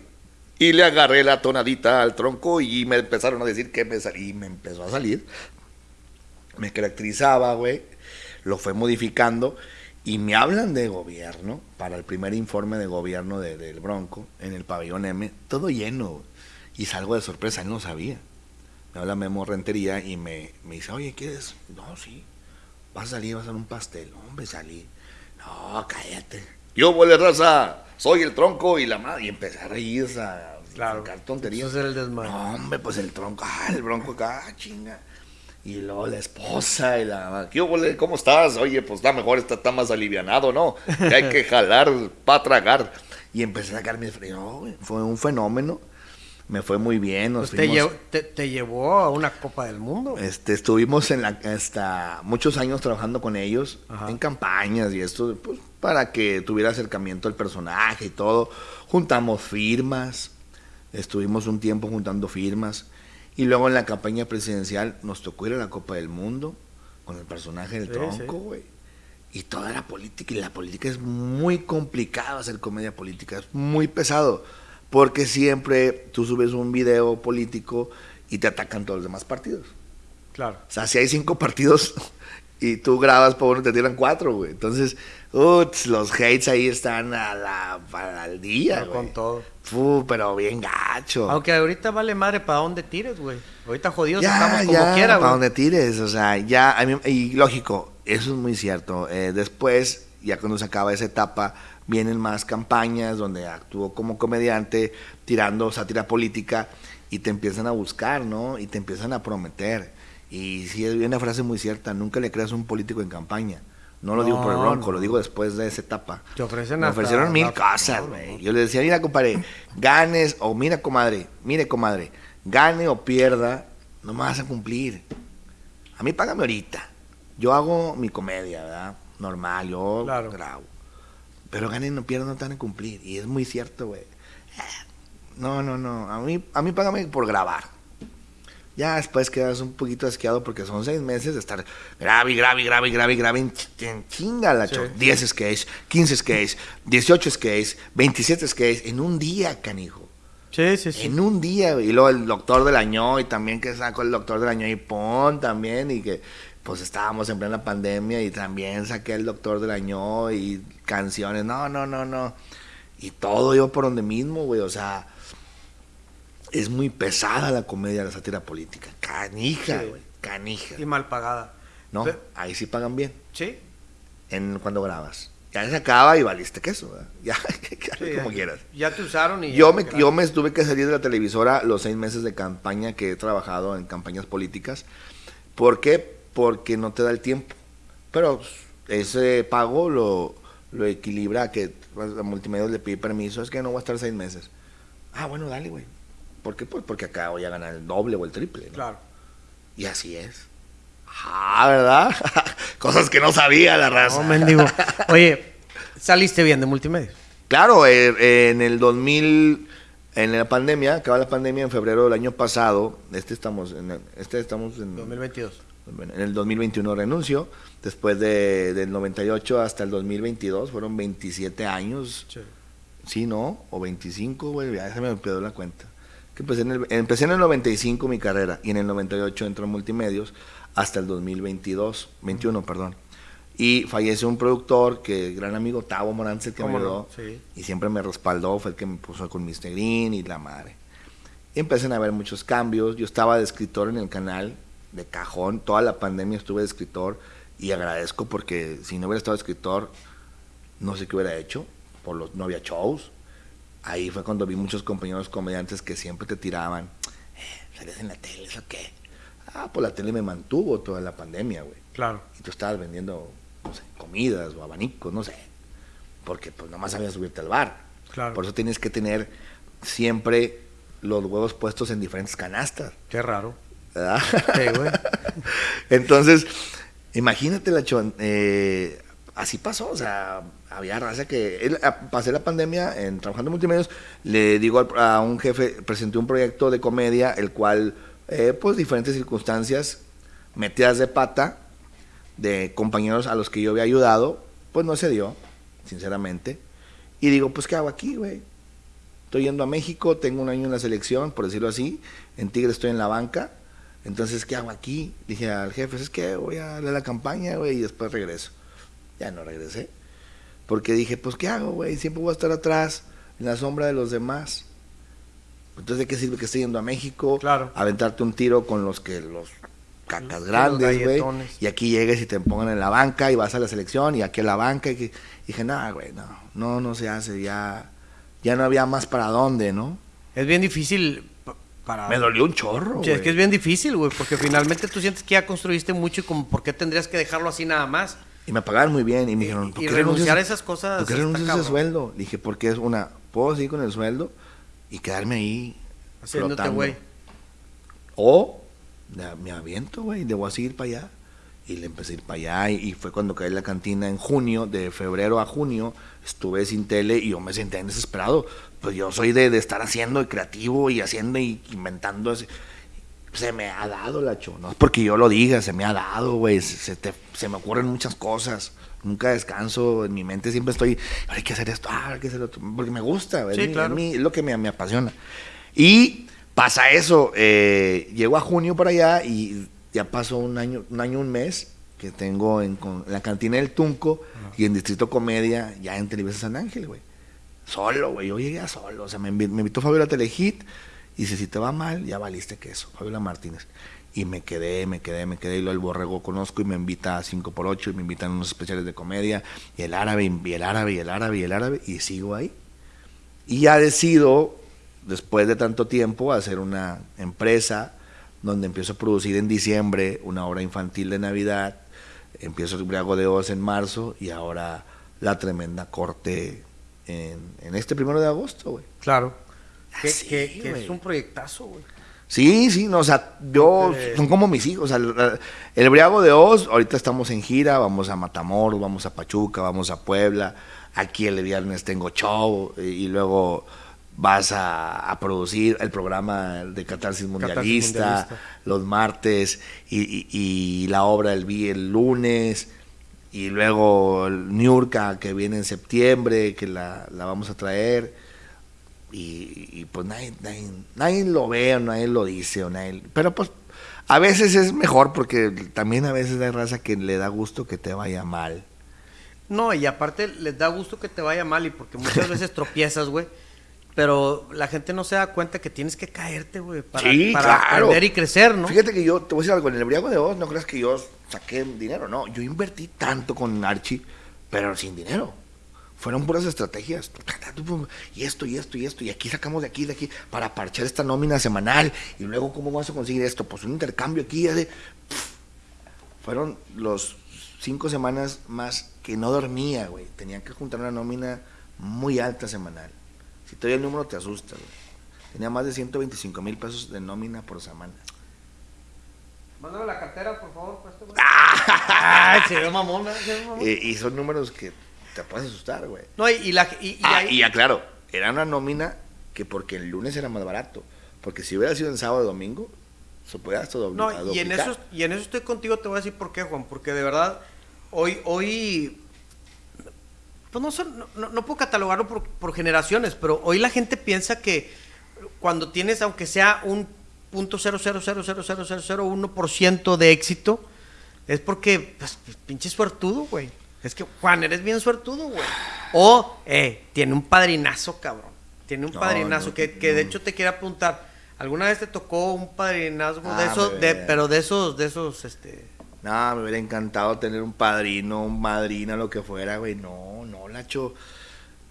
B: Y le agarré la tonadita al tronco y me empezaron a decir que me salí. Y me empezó a salir. Me caracterizaba, güey. Lo fue modificando. Y me hablan de gobierno para el primer informe de gobierno de- del Bronco en el pabellón M. Todo lleno. Y salgo de sorpresa, él no sabía. Me habla Memo Rentería y me, me dice, oye, ¿quieres? No, sí. Vas a salir, vas a hacer un pastel. Hombre, salí. No, cállate. Yo, huele raza, soy el tronco y la madre. Y empecé a reírse, a
A: Claro.
B: sacar tonterías.
A: Eso el desmadre.
B: No, hombre, pues el tronco, ah, el bronco acá, ah, chinga. Y luego la esposa y la... ¿Qué ¿Cómo estás? Oye, pues está mejor, está, está más alivianado, ¿no? Que hay que jalar para tragar. Y empecé a sacar mis güey, fue un fenómeno. Me fue muy bien. Nos
A: Pues te, llevó, te, te llevó a una Copa del Mundo.
B: este, estuvimos en la, hasta muchos años trabajando con ellos
A: Ajá.
B: en campañas y esto, pues, para que tuviera acercamiento al personaje y todo. Juntamos firmas, estuvimos un tiempo juntando firmas y luego en la campaña presidencial nos tocó ir a la Copa del Mundo con el personaje del
A: Sí,
B: tronco,
A: sí.
B: güey. Y toda la política, y la política es muy complicado hacer comedia política, es muy pesado, porque siempre tú subes un video político y te atacan todos los demás partidos.
A: Claro.
B: O sea, si hay cinco partidos y tú grabas por uno, te tiran cuatro, güey. Entonces, uts, los hates ahí están a la, al día,
A: Pero
B: güey.
A: con todo.
B: Fu, pero bien gacho.
A: Aunque ahorita vale madre para dónde tires, güey. Ahorita jodidos
B: ya,
A: estamos como
B: ya,
A: quiera,
B: para donde tires, o sea, ya, a mí- y lógico, eso es muy cierto. Eh, después, ya cuando se acaba esa etapa, vienen más campañas donde actúo como comediante, tirando sátira política, y te empiezan a buscar, ¿no? Y te empiezan a prometer. Y sí, es una frase muy cierta, nunca le creas a un político en campaña. No lo digo por el
A: No,
B: bronco,
A: no.
B: lo digo después de esa etapa.
A: Te ofrecen
B: Me ofrecieron mil
A: la-
B: cosas, güey. Yo le decía, mira, compadre, ganes, o mira, comadre, mire, comadre, gane o pierda, no me vas a cumplir. A mí págame ahorita. Yo hago mi comedia, ¿verdad? Normal, yo
A: Claro.
B: grabo. Pero ganen o pierdan no te van a cumplir. Y es muy cierto, güey. No, no, no. A mí, a mí págame por grabar. Ya después quedas un poquito asqueado porque son seis meses de estar grave, grave, grave, grave, grave, en ch- en chinga la
A: Sí.
B: cho- 10 sketches, 15 sketches, 18 sketches, 27 sketches en un día, canijo.
A: Sí, sí, sí.
B: En un día, y luego el doctor del año, y también que sacó el doctor del año y pon también, y que pues estábamos en plena pandemia y también saqué el doctor del año y canciones, no, no, no, no. Y todo yo por donde mismo, güey, o sea, es muy pesada la comedia, la sátira política. Canija,
A: Sí.
B: güey, canija.
A: Y mal pagada.
B: No, ahí sí pagan bien,
A: Sí.
B: en cuando grabas. Ya se acaba y valiste queso, ¿verdad? Ya,
A: sí,
B: como
A: ya-
B: quieras.
A: Ya te usaron y.
B: Yo
A: ya,
B: me, yo me tuve que salir de la televisora los seis meses de campaña que he trabajado en campañas políticas. ¿Por qué? Porque no te da el tiempo. Pero ese pago lo, lo equilibra a que pues, a multimedia le pide permiso. Es que no voy a estar seis meses. Ah, bueno, dale, güey. ¿Por qué? Pues porque acá voy a ganar el doble o el triple. ¿no?
A: Claro.
B: Y así es. Ah, ¿verdad? Cosas que no sabía la raza.
A: No, mendigo. Oye, saliste bien de multimedia.
B: Claro, eh, en el 2000, En la pandemia, acaba la pandemia en febrero del año pasado, este estamos en, este estamos en,
A: 2022.
B: en el 2021 renuncio, después de, del 98 hasta el 2022, fueron 27 años, sí, ¿no? O 25, güey, ya se me olvidó la cuenta. Que empecé, en el, empecé en el 95 mi carrera y en el 98 entró en multimedios hasta el 2022, 21, perdón. Y falleció un productor que, gran amigo, Tavo Morantz, el que me
A: ¿Cómo no?
B: ayudó.
A: Sí.
B: Y siempre me respaldó, fue el que me puso con Mr. Green y la madre. Y empiezan a haber muchos cambios. Yo estaba de escritor en el canal, de cajón. Toda la pandemia estuve de escritor y agradezco porque si no hubiera estado de escritor, no sé qué hubiera hecho. Por los, no había shows. Ahí fue cuando vi muchos compañeros comediantes que siempre te tiraban. Eh, ¿Sales en la tele? ¿Eso qué? Ah, pues la tele me mantuvo toda la pandemia, güey.
A: Claro.
B: Y tú estabas vendiendo, no sé, comidas o abanicos, no sé. Porque pues nomás sabías subirte al bar.
A: Claro.
B: Por eso tienes que tener siempre los huevos puestos en diferentes canastas.
A: Qué raro.
B: ¿verdad?
A: Sí, güey.
B: Entonces, imagínate la chon, eh, así pasó, o sea, había raza que él, a- pasé la pandemia en trabajando en multimedios, le digo a un jefe, presenté un proyecto de comedia, el cual, eh, pues diferentes circunstancias, metidas de pata, de compañeros a los que yo había ayudado, pues no se dio, sinceramente. Y digo, pues, ¿qué hago aquí, güey? Estoy yendo a México, tengo un año en la selección, por decirlo así. En Tigre estoy en la banca. Entonces, ¿qué hago aquí? Dije al jefe, es que voy a darle la campaña, güey, y después regreso. Ya no regresé. Porque dije, pues, ¿qué hago, güey? Siempre voy a estar atrás, en la sombra de los demás. Entonces, ¿de qué sirve que esté yendo a México?
A: Claro.
B: Aventarte un tiro con los que los cacas
A: Los
B: grandes, güey. Y aquí llegues y te pongan en la banca y vas a la selección y aquí a la banca. Y que- dije, no, güey, no, no, no se hace, ya, ya no había más para dónde, ¿no?
A: Es bien difícil pa- para...
B: Me dolió un chorro,
A: Sí, es que es bien difícil, güey, porque finalmente tú sientes que ya construiste mucho y como, ¿por qué tendrías que dejarlo así nada más?
B: Y me pagaban muy bien y me
A: Y-
B: dijeron,
A: y
B: ¿por qué
A: renunciar
B: renuncias
A: a esas cosas
B: ¿Por qué renuncias a ese sueldo? Dije, porque es una, puedo seguir con el sueldo y quedarme ahí
A: Haciéndote, güey.
B: O me aviento, güey, debo seguir para allá. Y le empecé a ir para allá y, y fue cuando caí en la cantina en junio, de febrero a junio, estuve sin tele y yo me senté desesperado. Pues yo soy de, de estar haciendo y creativo y haciendo y inventando. así. Se me ha dado la cho, no es porque yo lo diga, se me ha dado, güey. Se, se se me ocurren muchas cosas. Nunca descanso, en mi mente siempre estoy, hay que hacer esto, ah, hay que hacer otro, porque me gusta, es,
A: Sí, claro.
B: es lo que me, me apasiona. Y pasa eso, eh, llego a junio para allá y ya pasó un año, un año, un mes que tengo en, con- en la cantina del Tunco y en Distrito Comedia, ya en Televisa San Ángel, güey. Solo, güey, yo llegué a solo, o sea, me, me invitó Fabiola Telehit y dice, si te va mal, ya valiste queso, Fabiola Martínez. Y me quedé, me quedé, me quedé, y luego el borrego conozco y me invita a 5 por 8 y me invitan a unos especiales de comedia, y el árabe, y el árabe, y el árabe, y el árabe, y sigo ahí. Y ya decido, después de tanto tiempo, hacer una empresa donde empiezo a producir en diciembre una obra infantil de Navidad, empiezo el Briago de Oz en marzo y ahora la tremenda corte en, en este primero de agosto, güey.
A: Claro. Que,
B: Así,
A: que- que
B: güey.
A: es un proyectazo, güey.
B: Sí, sí, no, o sea, yo, son como mis hijos. O sea, el, el Briago de Oz, ahorita estamos en gira, vamos a Matamoros, vamos a Pachuca, vamos a Puebla. Aquí el viernes tengo show y, y luego vas a, a producir el programa de Catarsis Mundialista,
A: Mundialista.
B: los martes y, y- y la obra el, vi- el lunes. Y luego el Niurka que viene en septiembre, que la, la vamos a traer y, y, pues nadie, nadie, nadie lo ve o nadie lo dice o nadie, pero pues a veces es mejor porque también a veces hay raza que le da gusto que te vaya mal.
A: No, y aparte les da gusto que te vaya mal y porque muchas veces tropiezas, güey. Pero la gente no se da cuenta que tienes que caerte, güey, para,
B: Sí,
A: para
B: claro.
A: aprender y crecer, ¿no?
B: Fíjate que yo, te voy a decir algo, en el Briago de Oz no creas que yo saqué dinero, no, yo invertí tanto con Archie, pero sin dinero. Fueron puras estrategias. Y esto, y esto, y esto. Y aquí sacamos de aquí, de aquí, para parchar esta nómina semanal. Y luego, ¿cómo vas a conseguir esto? Pues un intercambio aquí. ya de- Fueron los cinco semanas más que no dormía, güey. Tenía que juntar una nómina muy alta semanal. Si te doy el número, te asusta, güey. Tenía más de 125 mil pesos de nómina por semana.
A: Mándame la cartera, por favor, pues, güey. Ay, se ve mamón, ¿verdad? Se ve mamón.
B: Eh, y son números que te puedes asustar, güey.
A: No, y, y la... Y, y
B: Ah,
A: ahí-
B: y ya claro, era una nómina que porque el lunes era más barato. Porque si hubiera sido en sábado o domingo, se podía hasta dobl-
A: No, y en, eso, y en eso estoy contigo, te voy a decir por qué, Juan. Porque de verdad, hoy, hoy pues no, son- no puedo catalogarlo por, por generaciones, pero hoy la gente piensa que cuando tienes, aunque sea un punto ciento de éxito, es porque, pues, pinche suertudo, güey. Es que, Juan, eres bien suertudo, güey. O, eh, tiene un padrinazo, cabrón. Tiene un
B: No,
A: padrinazo
B: no,
A: que, que de hecho te quiero apuntar. ¿Alguna vez te tocó un padrinazgo de
B: Ah,
A: esos, de,
B: ve.
A: pero de esos, de esos, este...
B: No, me hubiera encantado tener un padrino, un madrina, lo que fuera, güey. No, no, Nacho.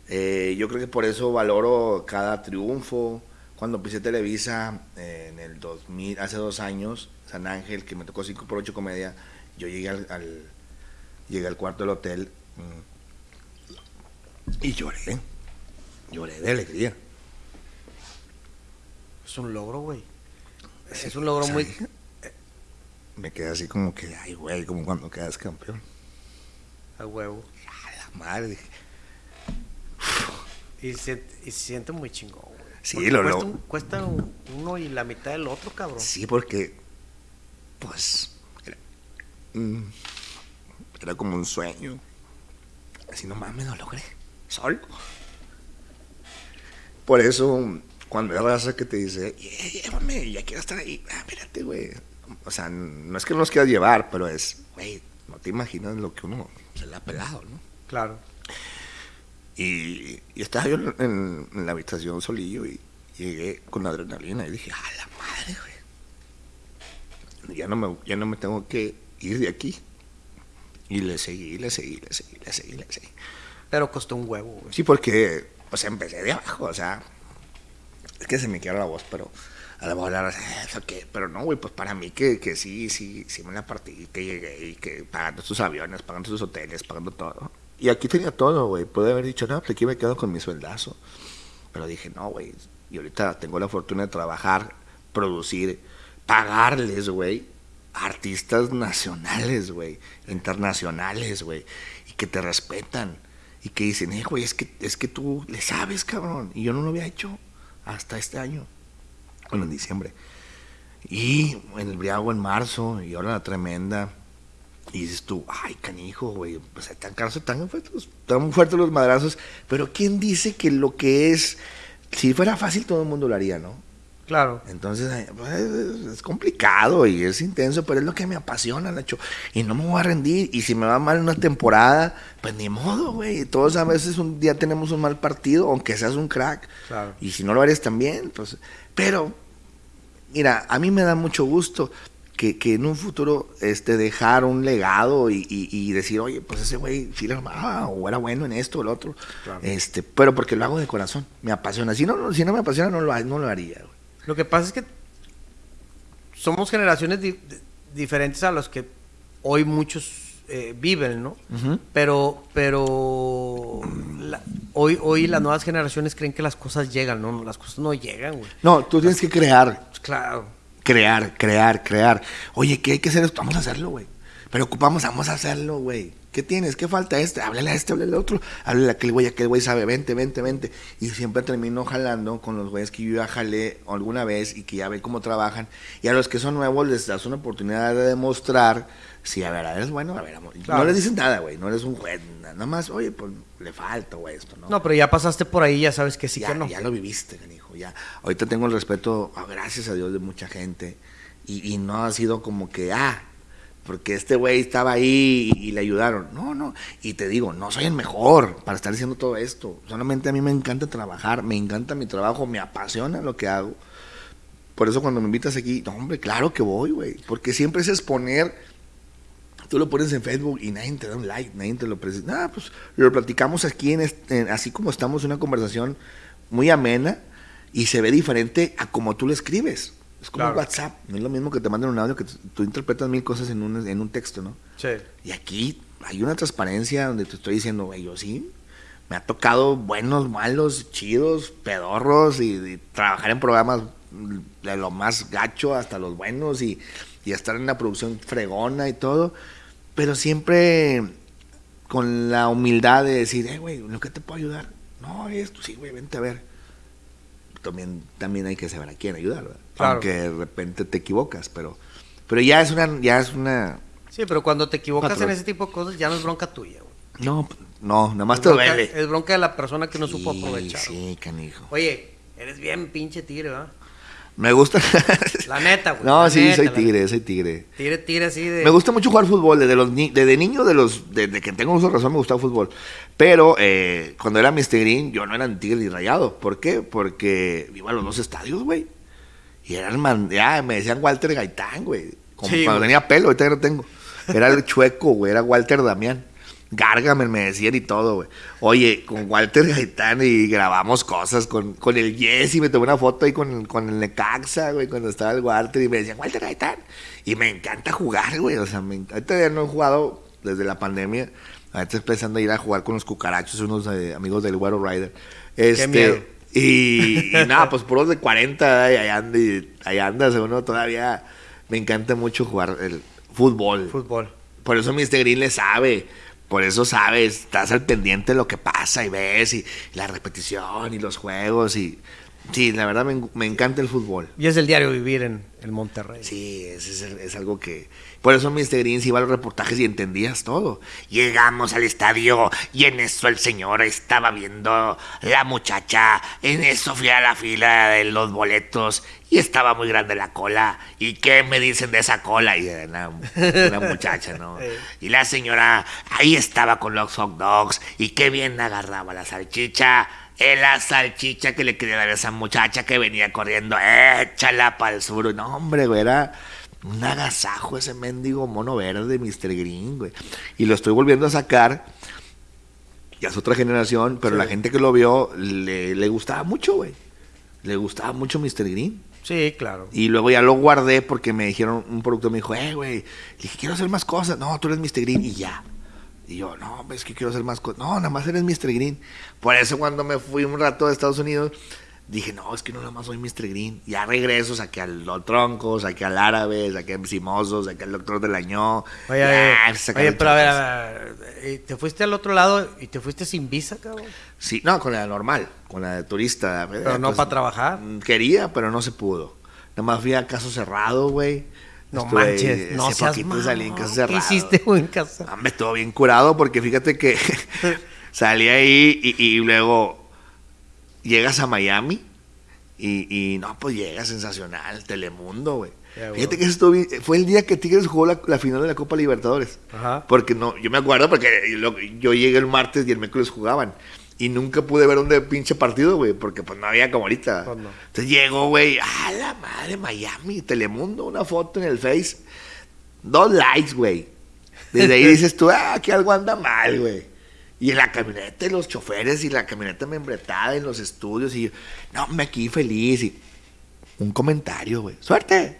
B: Eh, yo creo que por eso valoro cada triunfo. Cuando empecé Televisa eh, en el 2000, hace dos años, San Ángel, que me tocó 5 por 8 comedia, yo llegué al, al- llegué al cuarto del hotel mm, y lloré. Lloré de alegría.
A: Es un logro, güey. Es un logro muy...
B: ¿Sabes? Me quedé así como que, ay, güey, como cuando quedas campeón.
A: A huevo.
B: A la madre.
A: Y se, y se siente muy chingón, güey.
B: Sí,
A: Porque
B: lo-
A: cuesta,
B: lo-
A: un- cuesta un- uno y la mitad del otro, cabrón.
B: Sí, porque, pues, era, era como un sueño. Así no mames, lo logré. Solo. Por eso, cuando hay raza que te dice, "Yeah, llévame, ya quiero estar ahí. Ah, espérate, güey. O sea, no es que no nos quieras llevar, pero es, güey, no te imaginas lo que uno se le ha pelado, ¿no?
A: Claro.
B: Y, y estaba yo en, en la habitación solillo y llegué con adrenalina y dije, ¡ah, la madre, güey! Ya no, me, ya no me tengo que ir de aquí. Y le seguí, le seguí, le seguí, le seguí, le seguí.
A: Pero costó un huevo, güey.
B: Sí, porque, sea, empecé de abajo, o sea, es que se me quiebra la voz, pero a lo mejor ahora, ¿eso qué? Pero no, güey, pues para mí que, que sí, sí, sí me la partí, que llegué y que pagando sus aviones, pagando sus hoteles, pagando todo. Y aquí tenía todo, güey. Pude haber dicho, no, pues aquí me quedo con mi sueldazo. Pero dije, no, güey. Y ahorita tengo la fortuna de trabajar, producir, pagarles, güey, artistas nacionales, güey, internacionales, güey, y que te respetan. Y que dicen, eh, güey, es que, es que tú le sabes, cabrón. Y yo no lo había hecho hasta este año. Bueno, en diciembre. Y en el Briago en marzo, y ahora la tremenda. Y dices tú, ay, canijo, güey, pues tan caros, tan fuertes, tan fuertes los madrazos. Pero ¿quién dice que lo que es, si fuera fácil todo el mundo lo haría, ¿no?
A: Claro.
B: Entonces, pues, es, complicado y es intenso, pero es lo que me apasiona, Nacho. Y no me voy a rendir. Y si me va mal una temporada, pues ni modo, güey. Todos a veces un día tenemos un mal partido, aunque seas un crack.
A: Claro.
B: Y si no lo eres también, pues. Pero, mira, a mí me da mucho gusto que, que en un futuro este, dejar un legado y, y- y decir, oye, pues ese güey sí le armaba, o era bueno en esto o lo otro.
A: Claro.
B: Este, pero porque lo hago de corazón, me apasiona. Si no, no- si no me apasiona, no lo, no lo haría, güey.
A: Lo que pasa es que somos generaciones di- di- diferentes a los que hoy muchos eh, viven, ¿no? Pero, pero la- hoy, hoy las nuevas generaciones creen que las cosas llegan, ¿no? Las cosas no llegan, güey.
B: No, tú tienes que crear,
A: Pues claro.
B: crear, crear, crear. Oye, ¿qué hay que hacer esto? Vamos a hacerlo, güey. Pero ocupamos, vamos a hacerlo, güey. ¿Qué tienes? ¿Qué falta este? Háblale a este, háblale al otro. Háblale a aquel güey, aquel güey sabe, vente, vente, vente. Y siempre termino jalando con los güeyes que yo ya jalé alguna vez y que ya ven cómo trabajan. Y a los que son nuevos les das una oportunidad de demostrar si, a ver, eres bueno, a ver, amor.
A: Claro.
B: No les dices nada, güey. No eres un juez, nada más, oye, pues le falta, güey, esto, ¿no?
A: No, pero ya pasaste por ahí, ya sabes que sí
B: ya,
A: que no.
B: ya lo viviste, canijo, ya. Ahorita tengo el respeto, ah, gracias a Dios, de mucha gente. Y, y no ha sido como que, ah, porque este güey estaba ahí y, y le ayudaron. No, no. Y te digo, no soy el mejor para estar haciendo todo esto. Solamente a mí me encanta trabajar, me encanta mi trabajo, me apasiona lo que hago. Por eso cuando me invitas aquí, no, hombre, claro que voy, güey. Porque siempre es exponer tú lo pones en Facebook y nadie te da un like, nadie te lo presenta. Ah, pues lo platicamos aquí, en este- en- así como estamos, una conversación muy amena y se ve diferente a como tú lo escribes. Es como
A: Claro.
B: WhatsApp, no es lo mismo que te manden un audio que tú, interpretas mil cosas en un, en un texto, ¿no?
A: Sí.
B: Y aquí hay una transparencia donde te estoy diciendo, güey, yo sí, me ha tocado buenos, malos, chidos, pedorros y, y trabajar en programas de lo más gacho hasta los buenos y, y estar en una producción fregona y todo, pero siempre con la humildad de decir, eh, güey, ¿lo que te puedo ayudar? No, esto, sí, güey, vente a ver. también, también hay que saber a quién ayudar, ¿verdad?
A: Claro.
B: Aunque de repente te equivocas, pero, pero ya es una, ya es una,
A: Sí, pero cuando te equivocas
B: Patrón.
A: en ese tipo de cosas ya no es bronca tuya, güey.
B: no, no, nada más te duele.
A: es bronca de la persona que no supo
B: Sí,
A: aprovechar. güey.
B: Sí, canijo.
A: Oye, eres bien pinche tigre, ¿verdad?
B: Me gusta.
A: La neta, güey.
B: no, sí,
A: neta,
B: soy tigre, soy tigre.
A: Tigre, tigre así de...
B: Me gusta mucho jugar fútbol, desde los ni- desde niño, de los, desde que tengo uso de razón me gustaba el fútbol. Pero eh, cuando era Mr. Green, yo no era ni tigre ni rayado. ¿Por qué? Porque iba a los dos estadios, güey. Y eran man, ya me decían Walter Gaitán, güey. Como
A: Sí,
B: cuando
A: güey.
B: tenía pelo, ahorita ya no tengo. Era el chueco, güey, era Walter Damián. Gargamel me decían y todo, güey. Oye, con Walter Gaitán y grabamos cosas con, con el Jesse, me tomé una foto ahí con, con el Necaxa, güey, cuando estaba el Walter y me decían, Walter Gaitán. Y me encanta jugar, güey. O sea, me, ahorita ya no he jugado desde la pandemia. Ahorita estoy empezando a ir a jugar con los cucarachos, unos eh, amigos del Guaro Rider. Este,
A: miedo.
B: Y, y nada, pues puros de 40, y ahí anda, y ahí andas, uno todavía me encanta mucho jugar el fútbol.
A: Fútbol.
B: Por eso Mr. Green le sabe. Por eso sabes, estás al pendiente de lo que pasa y ves y, la repetición y los juegos y sí, la verdad me, me encanta el fútbol.
A: Y es el diario vivir en el Monterrey.
B: Sí, es, es, es algo que... Por eso Mr. Green se iba a los reportajes y entendías todo. Llegamos al estadio y en eso el señor estaba viendo la muchacha. En eso fui a la fila de los boletos y estaba muy grande la cola. ¿Y qué me dicen de esa cola? Y era una, una muchacha, ¿no? Y la señora ahí estaba con los hot dogs y qué bien agarraba la salchicha. Es la salchicha que le quería dar a esa muchacha que venía corriendo. Échala para el sur. No, hombre, güey, era un agasajo ese mendigo mono verde, Mr. Green, güey. Y lo estoy volviendo a sacar. Ya es otra generación, pero
A: Sí.
B: la gente que lo vio le, le gustaba mucho, güey. Le gustaba mucho Mr. Green.
A: Sí, claro.
B: Y luego ya lo guardé porque me dijeron, un productor me dijo, eh, güey, dije, quiero hacer más cosas. No, tú eres Mr. Green y ya. Y yo, no, es que quiero hacer más cosas. No, nada más eres Mr. Green. Por eso cuando me fui un rato a Estados Unidos, dije, no, es que no nada más soy Mr. Green. Ya regreso, saqué al Los Troncos, saqué al Árabe, saqué a Simoso, saqué al Doctor del Año.
A: Oye,
B: Ya,
A: oye, pero a ver, a ver, eh, te fuiste al otro lado y te fuiste sin visa, cabrón.
B: Sí, no, con la normal, con la de turista. Pues,
A: Pero no para trabajar.
B: Quería, pero no se pudo. Nada más fui a caso cerrado, güey.
A: No
B: Estuve-
A: manches, no seas
B: poquito salí en caso
A: ¿Qué
B: cerrado.
A: hiciste, güey, en casa?
B: Hombre, estuvo bien curado porque fíjate que salí ahí y, y luego llegas a Miami y, y no, pues llega sensacional, Telemundo, güey. Fíjate que bien- fue el día que Tigres jugó la, la final de la Copa Libertadores.
A: Ajá.
B: Porque no, yo me acuerdo porque yo llegué el martes y el miércoles jugaban. Y nunca pude ver un de pinche partido, güey, porque pues no había como ahorita.
A: Pues no.
B: Entonces llegó, güey, a la madre, Miami, Telemundo, una foto en el Face. Dos likes, güey. Desde ahí dices tú, ah, que algo anda mal, güey. Y en la camioneta, y los choferes, y la camioneta membretada en los estudios, y yo, no, me aquí feliz. Y un comentario, güey, suerte.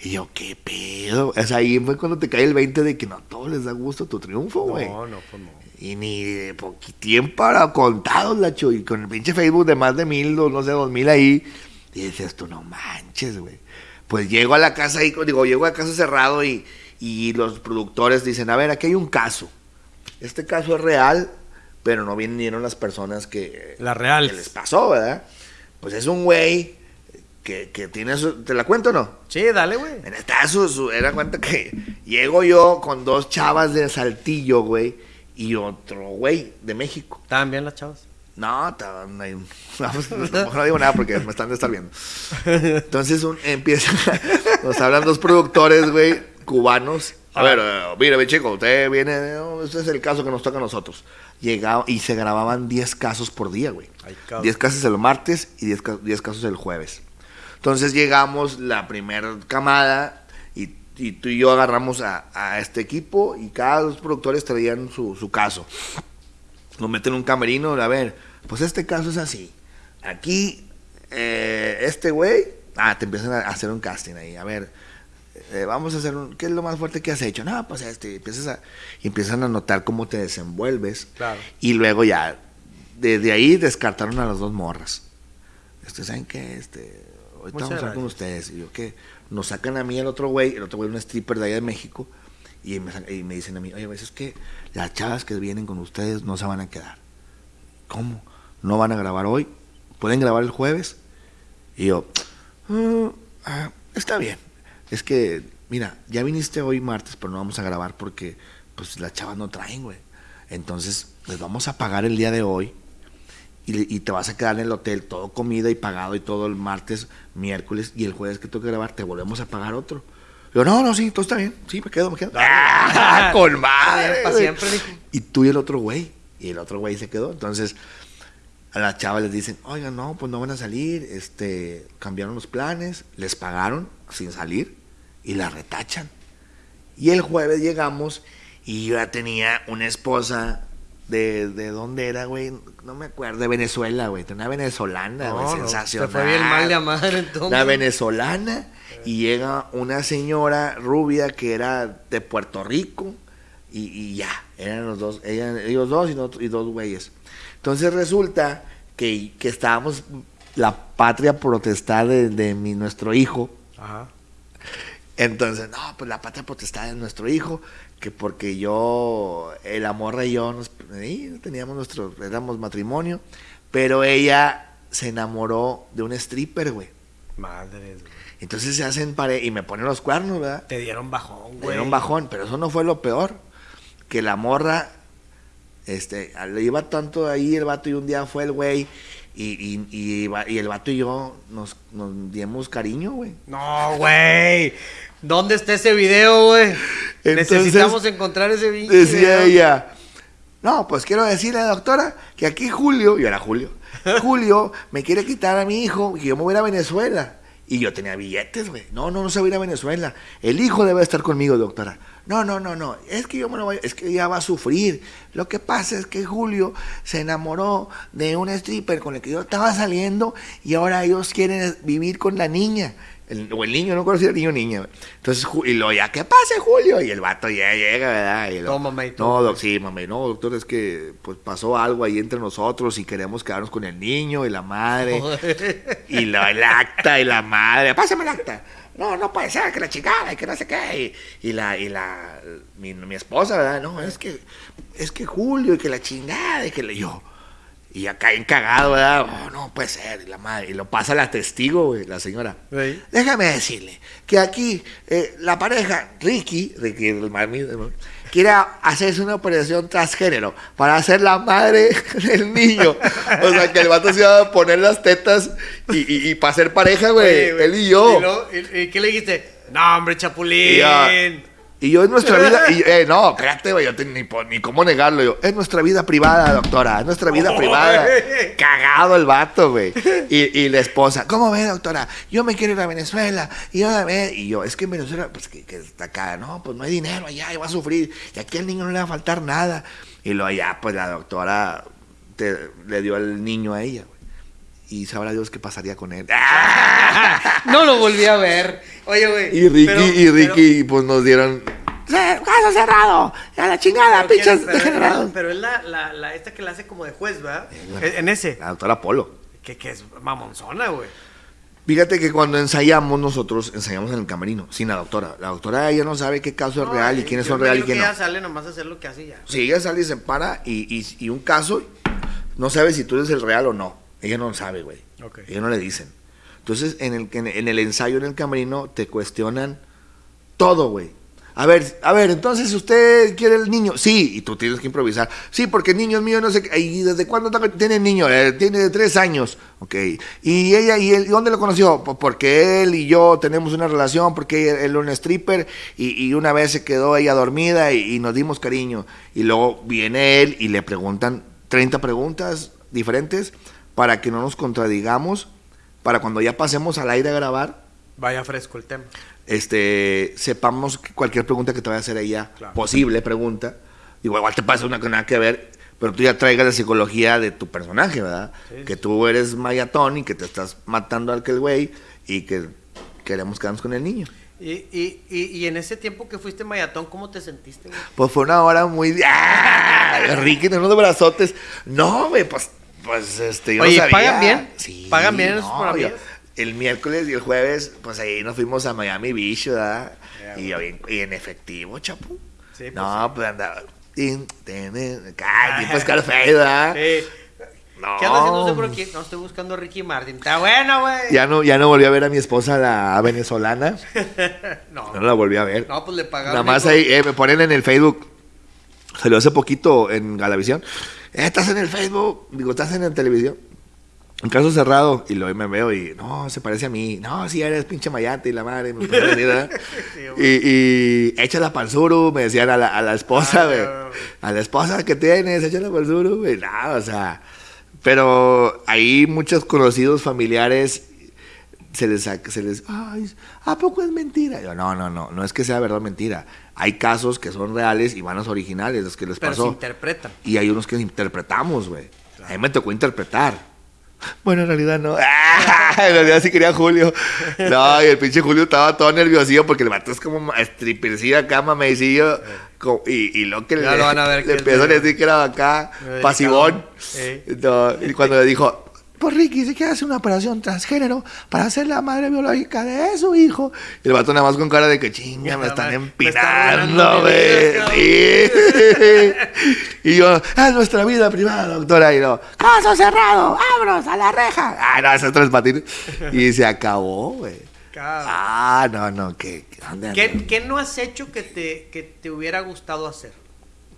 B: Y yo, ¿qué pedo? O sea, ahí fue cuando te cae el 20 de que no a todos les da gusto tu triunfo, güey.
A: No, no, pues no.
B: Y ni de poquitín para contados, Lacho. Y con el pinche Facebook de más de mil, no sé, dos mil ahí. Y dices tú, no manches, güey. Pues llego a la casa ahí, digo, llego a casa cerrado y, y los productores dicen, a ver, aquí hay un caso. Este caso es real, pero no vinieron las personas que,
A: La real.
B: que les pasó, ¿verdad? Pues es un güey que, que tiene su... ¿Te la cuento o no?
A: Sí, dale, güey.
B: En esta su, su- era cuenta que llego yo con dos chavas de Saltillo, güey, y otro güey de México.
A: Estaban bien las chavas.
B: No, estaban ahí- no, pues, no, digo nada porque me están de estar viendo. Entonces un, empieza, nos hablan dos productores, güey, cubanos. A ver, eh, mire, mi chico, usted viene, no, este es el caso que nos toca a nosotros. Llegaba y se grababan 10 casos por día, güey.
A: Ay, cabrón.
B: 10 casos el martes y 10, ca- 10 casos el jueves. Entonces llegamos la primera camada y, y tú y yo agarramos a, a este equipo y cada dos productores traían su, su caso. Nos meten en un camerino, a ver, pues este caso es así. Aquí, eh, este güey, ah, te empiezan a hacer un casting ahí, a ver, eh, vamos a hacer un, ¿qué es lo más fuerte que has hecho? No, pues este, empiezas a, y empiezan a notar cómo te desenvuelves.
A: Claro.
B: Y luego ya, desde ahí descartaron a las dos morras. Este, ¿saben qué? Este, ahorita
A: Muchas
B: vamos a hablar con ustedes. Y yo, ¿qué? Nos sacan a mí el otro güey, el otro güey, un stripper de allá de México, y me, y me dicen a mí, oye, es que las chavas que vienen con ustedes no se van a quedar. ¿Cómo? ¿No van a grabar hoy? ¿Pueden grabar el jueves? Y yo, "Ah, ah, está bien. Es que, mira, ya viniste hoy martes, pero no vamos a grabar porque pues las chavas no traen, güey. Entonces, les vamos a pagar el día de hoy y, te vas a quedar en el hotel todo comida y pagado y todo el martes, miércoles y el jueves que tengo que grabar te volvemos a pagar otro. Yo, no, no, sí, todo está bien. Sí, me quedo, me quedo. ¡Ah, con madre!
A: Pa'
B: güey!
A: siempre.
B: Y tú y el otro güey. Y el otro güey se quedó. Entonces, a las chavas les dicen, oigan, no, pues no van a salir. Este, cambiaron los planes, les pagaron sin salir y la retachan. Y el jueves llegamos y yo ya tenía una esposa de, de dónde era, güey, no me acuerdo, de Venezuela, güey, una venezolana, güey,
A: no,
B: sensacional.
A: Te fue bien mal amar entonces.
B: Una venezolana y llega una señora rubia que era de Puerto Rico y, y ya, eran los dos, ella- ellos dos y dos güeyes. Entonces resulta que, que estábamos la patria protestada de, de mi, nuestro hijo.
A: Ajá.
B: Entonces, no, pues la patria potestad de nuestro hijo, que porque yo, el amor y yo, nos, teníamos nuestro, éramos matrimonio, pero ella se enamoró de un stripper, güey.
A: Madres, güey.
B: Entonces se hacen pareja y me ponen los cuernos, ¿verdad?
A: Te dieron bajón, güey.
B: dieron bajón, pero eso no fue lo peor. Que la morra, este, le iba tanto ahí el vato y un día fue el güey y, y, y, el vato y yo nos, nos dimos cariño, güey.
A: No, güey. ¿Dónde está ese video, güey? Necesitamos encontrar ese video.
B: Decía ella, no, pues quiero decirle, doctora, que aquí Julio, y era Julio, Julio me quiere quitar a mi hijo y yo me voy a ir a Venezuela. Y yo tenía billetes, güey. No, no, no se va a ir a Venezuela. El hijo debe estar conmigo, doctora. No, no, no, no. Es que yo me lo voy, es que ella va a sufrir. Lo que pasa es que Julio se enamoró de un stripper con el que yo estaba saliendo y ahora ellos quieren vivir con la niña. El, o el niño, no conocía el niño o niña. Entonces, y lo ya, ¿qué pase, Julio? Y el vato ya llega, ¿verdad? Y lo-
A: Tómame y
B: No, doc, sí, mami, no, doctor, es que pues pasó algo ahí entre nosotros y queremos quedarnos con el niño y la madre. y lo, el acta y la madre. Pásame el acta. No, no puede ser, que la chingada y que no sé qué. Y, la, y la, mi, mi esposa, ¿verdad? No, es que, es que Julio y que la chingada y que le yo. Y acá encagado, ¿verdad? Oh, no puede ser. Y la madre, y lo pasa la testigo, güey, la señora. Déjame decirle que aquí eh, la pareja, Ricky, Ricky el mami, quiere hacerse una operación transgénero para ser la madre del niño. O sea, que el vato se iba a poner las tetas y, y, y para ser pareja, güey, él y yo.
A: ¿Y, qué le dijiste? No, hombre, Chapulín.
B: Y yo en nuestra vida, y, eh, no, espérate, güey, yo te- ni, ni cómo negarlo. Yo, es nuestra vida privada, doctora, es nuestra vida privada. Cagado el vato, güey. Y, y la esposa, ¿cómo ve, doctora? Yo me quiero ir a Venezuela. Y yo, a ver, y yo, es que en Venezuela, pues que, que está acá, no, pues no hay dinero allá, y va a sufrir. Y aquí al niño no le va a faltar nada. Y luego allá, pues la doctora te- le dio al niño a ella. Y sabrá Dios qué pasaría con él.
A: No lo volví a ver. Oye, güey.
B: Y Ricky,
A: pero-
B: y Ricky, pues nos dieron. "Eh, ¡Caso cerrado! ¡A la chingada,
A: pero- pero
B: pinches
A: ¿quién- pero-! Pero es la, la, la esta que la hace como de juez, ¿verdad? En ese.
B: La doctora Polo.
A: Que, que es mamonzona, güey.
B: Fíjate que cuando ensayamos nosotros, ensayamos en el camerino, sin la doctora. La doctora ella no sabe qué caso es real y
A: Ay,
B: quiénes son real y quién no.
A: ella sale nomás a hacer lo que hace y ya.
B: Si ella sale y se para y, y- y un caso, no sabe si tú eres el real o no. Ella no sabe, güey.
A: Ok.
B: Ella no le dicen. Entonces, en el, en, el ensayo en el camerino te cuestionan todo, güey. A ver, a ver, entonces usted quiere el niño. Sí, y tú tienes que improvisar. Sí, porque el niño es mío, no sé qué. ¿Y desde cuándo tiene el niño? Eh, tiene de tres años. Ok. ¿Y ella y él, dónde lo conoció? Pues porque él y yo tenemos una relación, porque él era un stripper y, y una vez se quedó ella dormida y, y nos dimos cariño. Y luego viene él y le preguntan 30 preguntas diferentes para que no nos contradigamos, para cuando ya pasemos al aire a grabar,
A: Vaya fresco el tema.
B: este, sepamos que cualquier pregunta que te vaya a hacer ella,
A: Claro.
B: posible pregunta, digo, igual te pasa una que nada que ver, pero tú ya traigas la psicología de tu personaje, ¿verdad?
A: Sí,
B: que
A: sí.
B: tú eres mayatón y que te estás matando al aquel güey y que queremos quedarnos con el niño.
A: Y, y, y, y en ese tiempo que fuiste mayatón, ¿cómo te sentiste, güey?
B: Pues fue una hora muy... ¡Ah! Ricky, unos brazotes. No, güey, pues, pues este, yo
A: Oye,
B: no sabía.
A: ¿pagan bien?
B: Sí.
A: ¿Pagan bien esos
B: no, yo- El miércoles y el jueves, pues ahí nos fuimos a Miami Beach, ¿verdad? Y, yo bien- y en efectivo, chapu.
A: Sí, pues
B: no, pues andaba... tin, tin, tin, Ay, tipo Scarface, ¿verdad?
A: Eh,
B: No.
A: ¿Qué anda haciendo por aquí? No, estoy buscando a Ricky Martin. Está bueno, güey.
B: Ya no, ya no volví a ver a mi esposa, la venezolana.
A: No,
B: No la volví a ver.
A: no, pues le pagaron.
B: Nada más ahí eh, me ponen en el Facebook. Salió hace poquito en Galavisión. Estás en el Facebook. Digo, estás en la televisión. Un caso cerrado. Y luego me veo y, no, se parece a mí. No, si eres pinche mayate y la madre. Me venir.
A: Sí,
B: y, y échala suru, me decían a la, a la esposa,
A: Ah,
B: güey. A la esposa que tienes, échala suru, güey. Nada, o sea. Pero ahí muchos conocidos familiares se les, saca- se les, ay, ¿a poco es mentira? Yo, no, no, no, no es que sea verdad o mentira. Hay casos que son reales y vanos originales, los que les
A: Pero se
B: pasó.
A: interpretan.
B: Y hay unos que interpretamos, güey. A mí me tocó interpretar. Bueno, en realidad no. ¡Ah! En realidad sí quería Julio. No, y el pinche Julio estaba todo nerviosillo porque el vato es como strippercillo acá, mamecillo. Y, y lo que
A: Ya
B: le,
A: lo van a ver
B: le
A: que es
B: empezó a
A: de-
B: decir que era acá, pasivón. No, y cuando le dijo, pues Ricky se quiere hacer una operación transgénero para ser la madre biológica de su hijo. Y el vato nada más con cara de que chinga, me están empinando, güey. Sí. y yo, es nuestra vida privada, doctora. Y no, caso cerrado, abros a la reja. Ah, no, esos tres patines. Y se acabó, güey. Ah, no, no, que. ¿dónde
A: ¿Qué, qué no has hecho que te, que te hubiera gustado hacer?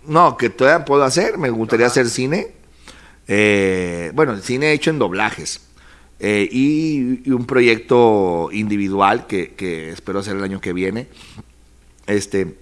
B: No, que todavía puedo hacer. Me gustaría hacer cine. Eh, bueno, cine hecho en doblajes. Eh, y, y un proyecto individual que, que espero hacer el año que viene. Este,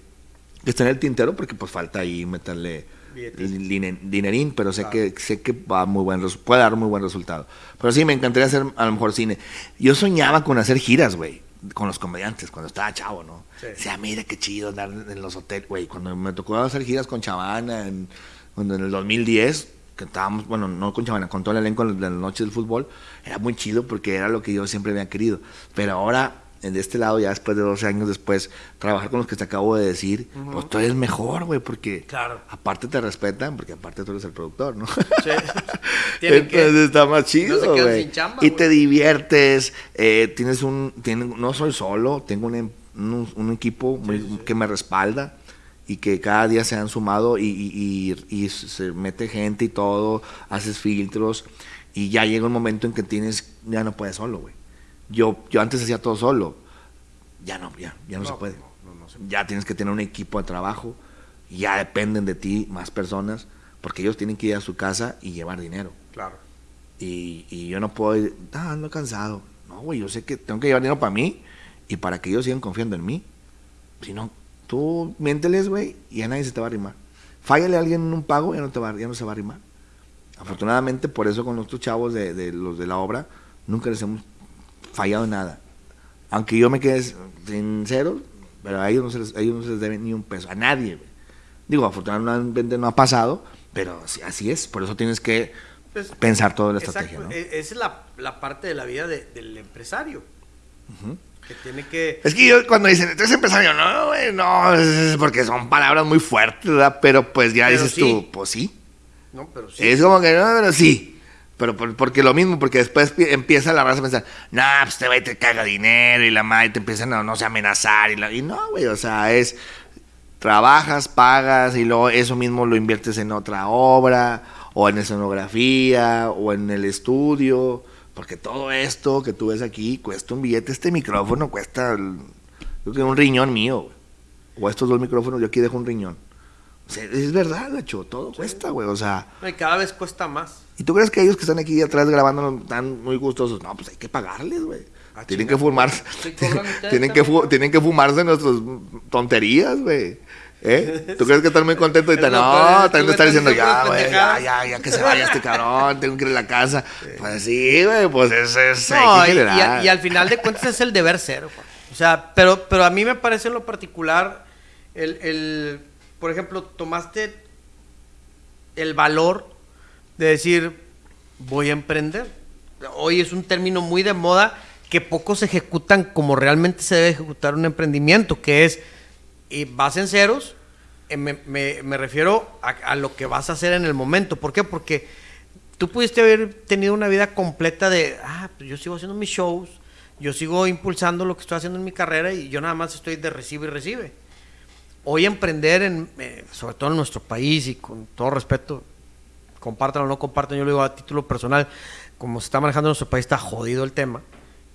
B: que está en el tintero porque pues falta ahí meterle line- dinerín, pero sé que sé que va muy buen puede dar muy buen resultado. Pero sí, me encantaría hacer a lo mejor cine. Yo soñaba con hacer giras, güey, con los comediantes cuando estaba chavo, ¿no?
A: Sí.
B: O sea, mira qué chido andar en los hoteles, güey. Cuando me tocó hacer giras con Chavana en, en el 2010, que estábamos, bueno, no con Chavana, con todo el elenco de la noche del fútbol, era muy chido porque era lo que yo siempre había querido. Pero ahora, en este lado, ya después de 12 años después, trabajar con los que te acabo de decir, pues tú eres mejor, güey, porque
A: Claro.
B: aparte te respetan, porque aparte tú eres el productor, ¿no?
A: Sí. Tienen que-
B: Entonces está más chido,
A: no se quedan sin chamba,
B: y
A: güey.
B: te diviertes, eh, tienes un, tiene- no soy solo, tengo un, em- un, un equipo muy- que me respalda y que cada día se han sumado y, y- y- y se mete gente y todo, haces filtros y ya llega un momento en que tienes, ya no puedes solo, güey. Yo, yo antes hacía todo solo, ya no, ya, ya no, se puede.
A: no, no se
B: Ya tienes que tener un equipo de trabajo, y ya dependen de ti más personas, porque ellos tienen que ir a su casa y llevar dinero.
A: Claro.
B: Y, y yo no puedo ir, ah, ando cansado. No, güey, yo sé que tengo que llevar dinero para mí y para que ellos sigan confiando en mí. Si no, tú miénteles, güey, y ya nadie se te va a arrimar. Fállale a alguien en un pago, ya no, te va, ya no se va a arrimar. Afortunadamente, por eso con nuestros chavos de, de los de la obra, nunca les hemos fallado en nada. Aunque yo me quede sincero, pero a ellos no se les, a ellos no se les debe ni un peso, a nadie. güey. Digo, afortunadamente no ha pasado, pero así, es. Por eso tienes que
A: Pues,
B: pensar toda la
A: Exacto,
B: estrategia, ¿no?
A: e- Esa es la, la parte de la vida de- del empresario. Que tiene que.
B: Es que yo cuando dicen, entonces empresario, no, güey, no, es- porque son palabras muy fuertes, ¿verdad? Pero pues ya
A: Pero
B: dices
A: sí.
B: tú, pues sí.
A: No, pero sí.
B: Es como que, no, pero sí. Pero por- porque lo mismo, porque después pi- empieza la raza a pensar, nah, pues te va y te caga dinero y la madre te empiezan a, no sé, amenazar. Y, la- y no, güey, o sea, es, trabajas, pagas y luego eso mismo lo inviertes en otra obra o en escenografía o en el estudio. Porque todo esto que tú ves aquí cuesta un billete. Este micrófono cuesta, el- creo que un riñón mío, güey. O estos dos micrófonos, yo aquí dejo un riñón. O sea, es verdad, gacho, todo cuesta, güey. O sea,
A: No, y cada vez cuesta más.
B: ¿y tú crees que ellos que están aquí atrás grabando están muy gustosos? No, pues hay que pagarles, güey.
A: Ah,
B: tienen que fumar,
A: Sí, cobran ustedes
B: tienen que fu- tienen que fumarse nuestras tonterías, güey. ¿Eh? ¿Tú crees que están muy contentos ahorita?
A: Es lo
B: No, también
A: estás
B: diciendo, ya, güey, ya,
A: pendejadas".
B: ya, ya que se vaya este cabrón, tengo que ir a la casa. Pues sí, güey, pues es, es
A: No, y, y a- y al final de cuentas es el deber ser. O sea, pero, pero a mí me parece en lo particular, el, el, por ejemplo, tomaste el valor de decir, voy a emprender. Hoy es un término muy de moda que pocos ejecutan como realmente se debe ejecutar un emprendimiento, que es, y vas en ceros, eh, me, me- me refiero a, a lo que vas a hacer en el momento. ¿Por qué? Porque tú pudiste haber tenido una vida completa de, ah, pues yo sigo haciendo mis shows, yo sigo impulsando lo que estoy haciendo en mi carrera y yo nada más estoy de recibe y recibe. Hoy emprender, en, eh, sobre todo en nuestro país y con todo respeto, compartan o no compartan, yo lo digo a título personal, como se está manejando en nuestro país, está jodido el tema.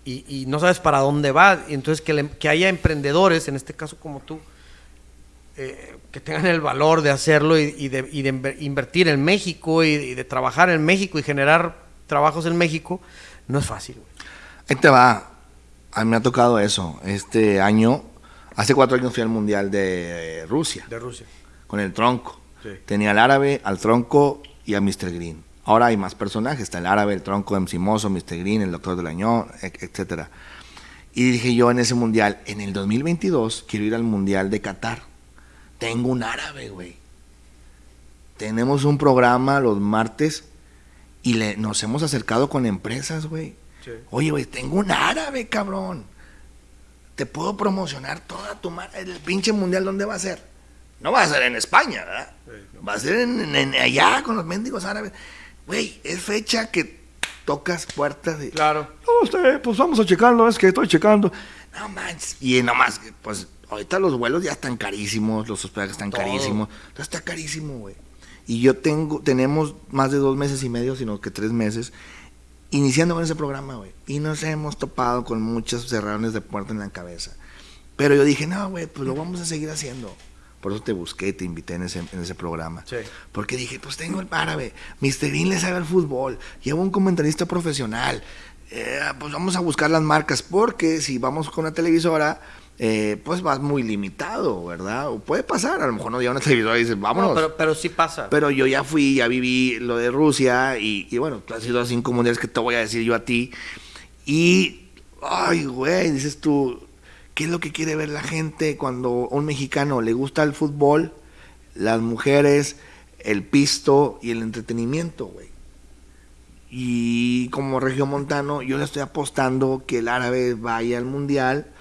A: Y, y no sabes para dónde va. Entonces que, le- que haya emprendedores, en este caso como tú, eh, que tengan el valor de hacerlo y, y de, y de invertir en México y, y de trabajar en México y generar trabajos en México, no es fácil. güey.
B: Ahí te va. A mí me ha tocado eso. Este año, hace cuatro años fui al Mundial de Rusia,
A: De Rusia.
B: con el tronco.
A: Sí.
B: Tenía al árabe, al tronco y a Mr. Green. Ahora hay más personajes. Está el árabe, el tronco, MC Mozo, Mr. Green, el doctor del año, etcétera. Y dije yo en ese mundial, en el 2022 quiero ir al mundial de Qatar. Tengo un árabe, güey. Tenemos un programa los martes y le, nos hemos acercado con empresas, güey.
A: Sí.
B: Oye, güey, tengo un árabe, cabrón. Te puedo promocionar toda tu madre. El pinche mundial, ¿dónde va a ser? No va a ser en España, ¿verdad? Va a ser en, en- en allá con los mendigos árabes. Güey, es fecha que tocas puertas y...
A: Claro.
B: No, usted, pues vamos a checarlo, es que estoy checando. No manches. Y nomás, pues ahorita los vuelos ya están carísimos, los hospedajes están
A: Todo.
B: carísimos. Todo está carísimo, güey. Y yo tengo, tenemos más de dos meses y medio, sino que tres meses, iniciando con ese programa, güey. Y nos hemos topado con muchos cerradones de puerta en la cabeza. Pero yo dije, no, güey, pues lo vamos a seguir haciendo. Por eso te busqué, te invité en ese, en ese programa.
A: Sí.
B: Porque dije, pues tengo el árabe, Mr. Bean le sabe al fútbol, llevo un comentarista profesional, eh, pues vamos a buscar las marcas, porque si vamos con una televisora, eh, pues vas muy limitado, ¿verdad? O puede pasar, a lo mejor no llega una televisora y dices, vámonos.
A: No, pero, pero sí pasa.
B: Pero yo ya fui, ya viví lo de Rusia y, y bueno, tú has sido a cinco mundiales que te voy a decir yo a ti. Y, ay, güey, dices tú, ¿qué es lo que quiere ver la gente cuando a un mexicano le gusta el fútbol, las mujeres, el pisto y el entretenimiento, güey? Y como regiomontano, yo le estoy apostando que el árabe vaya al mundial.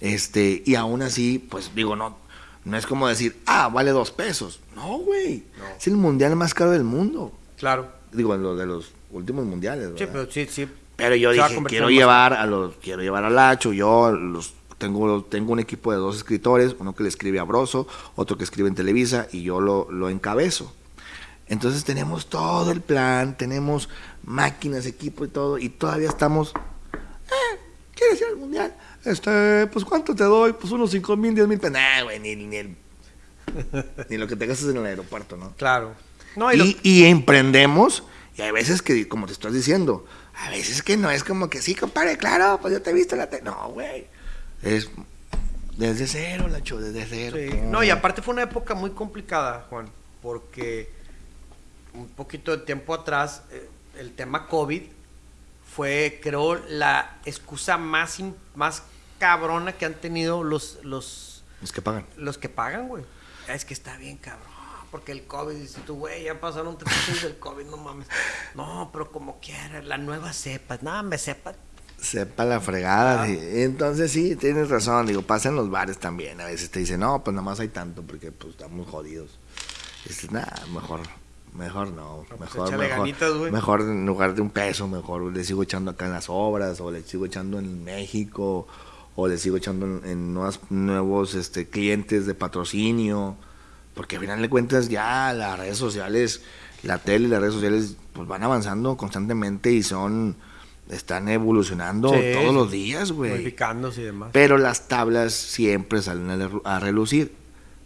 B: Este, y aún así, pues digo, no, no es como decir, ah, vale dos pesos. No, güey.
A: No.
B: Es el mundial más caro del mundo.
A: Claro.
B: Digo, lo de los últimos mundiales,
A: Sí, pero sí, sí.
B: Pero yo
A: Se
B: dije, quiero llevar a los, quiero llevar a Lacho, yo los tengo, tengo un equipo de dos escritores, uno que le escribe a Broso, otro que escribe en Televisa, y yo lo, lo encabezo. Entonces tenemos todo el plan, tenemos máquinas, equipo y todo, y todavía estamos. Eh, ¿Quieres ir al mundial? Este, pues ¿cuánto te doy? Pues unos 5 mil, 10 mil pesos. Nah, güey, ni, ni, el- ni lo que te gastas en el aeropuerto, ¿no?
A: Claro. No, y lo-
B: Y, y emprendemos, y hay veces que, como te estás diciendo, a veces que no es como que sí, compadre, claro, pues yo te he visto en la tele. No, güey. Es desde cero, Lacho, desde cero.
A: Sí. No, y aparte fue una época muy complicada, Juan, porque un poquito de tiempo atrás eh, el tema COVID fue, creo, la excusa más, más cabrona que han tenido los, los,
B: Es que pagan.
A: los que pagan, güey. Es que está bien, cabrón. Porque el COVID, dice tú, güey, ya pasaron tres años del COVID, no mames. No, pero como quieras, la nueva cepa. No, me sepa.
B: Sepa la fregada.
A: Ah.
B: sí. Entonces sí, tienes razón. Digo, pasa en los bares también. A veces te dicen, no, pues nada más hay tanto porque pues estamos jodidos. Dices, nada, mejor, mejor no.
A: pues,
B: mejor, mejor,
A: ganitas,
B: mejor en lugar de un peso, mejor le sigo echando acá en las obras, o le sigo echando en México, o le sigo echando en, en nuevas- nuevos este, clientes de patrocinio. Porque al final de cuentas ya las redes sociales, la tele y las redes sociales pues van avanzando constantemente y son, están evolucionando
A: Sí,
B: todos los días, güey.
A: Modificándose y demás.
B: Pero las tablas siempre salen a, relucir,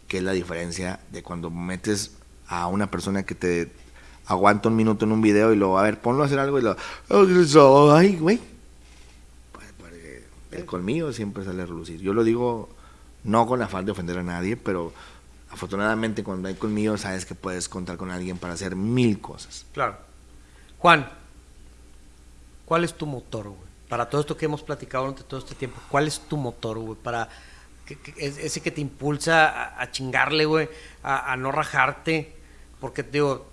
B: que es la diferencia de cuando metes a una persona que te aguanta un minuto en un video y luego, a ver, ponlo a hacer algo y lo, ay, güey. El colmillo siempre sale a relucir. Yo lo digo no con la falta de ofender a nadie, pero afortunadamente cuando hay colmillo sabes que puedes contar con alguien para hacer mil cosas.
A: Claro. Juan, ¿cuál es tu motor, güey? Para todo esto que hemos platicado durante todo este tiempo, ¿cuál es tu motor, güey? Para que- que- es- ese que te impulsa a, a chingarle, güey, a, a no rajarte. Porque, digo,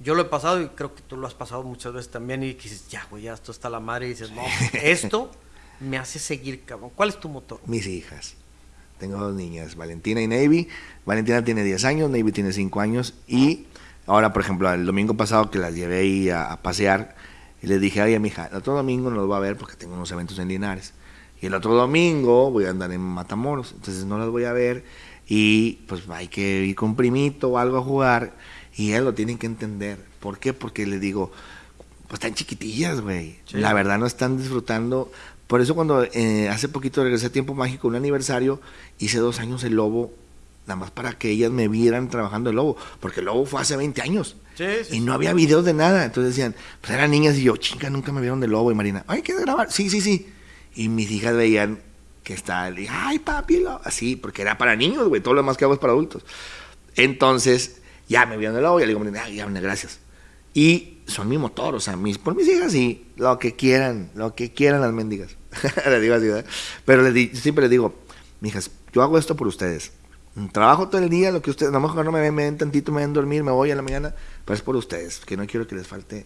A: yo lo he pasado y creo que tú lo has pasado muchas veces también y dices, ya, güey, ya esto está la madre y dices, no, esto me hace seguir, cabrón. ¿Cuál es tu motor?
B: Mis hijas. Tengo dos niñas, Valentina y Navy. Valentina tiene 10 años, Navy tiene 5 años. Y ahora, por ejemplo, el domingo pasado que las llevé ahí a, a pasear, y les dije, oye, mija, el otro domingo no los voy a ver porque tengo unos eventos en Linares. Y el otro domingo voy a andar en Matamoros, entonces no las voy a ver. Y pues hay que ir con primito o algo a jugar. Y ellos lo tienen que entender. ¿Por qué? Porque le digo, pues están chiquitillas, güey.
A: Sí.
B: La verdad no están disfrutando. Por eso cuando eh, hace poquito regresé a Tiempo Mágico, un aniversario, hice dos años el lobo, nada más para que ellas me vieran trabajando el lobo. Porque el lobo fue hace 20 años.
A: Sí, sí.
B: Y no había videos de nada. Entonces decían, pues eran niñas y yo, chinga, nunca me vieron de lobo. Y Marina, ay, ¿quieres grabar? Sí, sí, sí. Y mis hijas veían que estaba, le dije, ay, papi, lo-". así, porque era para niños, güey. Todo lo demás que hago es para adultos. Entonces, ya me vieron de lobo. Y le digo, Marina, ay, ya, gracias. Y son mi motor, o sea, mis, por mis hijas sí, lo que quieran, lo que quieran las mendigas. les digo así, ¿verdad? Pero les di- siempre les digo, mijas, yo hago esto por ustedes. Trabajo todo el día, lo que ustedes, a lo mejor no me ven, me ven tantito, me ven dormir, me voy a la mañana, pero es por ustedes, que no quiero que les falte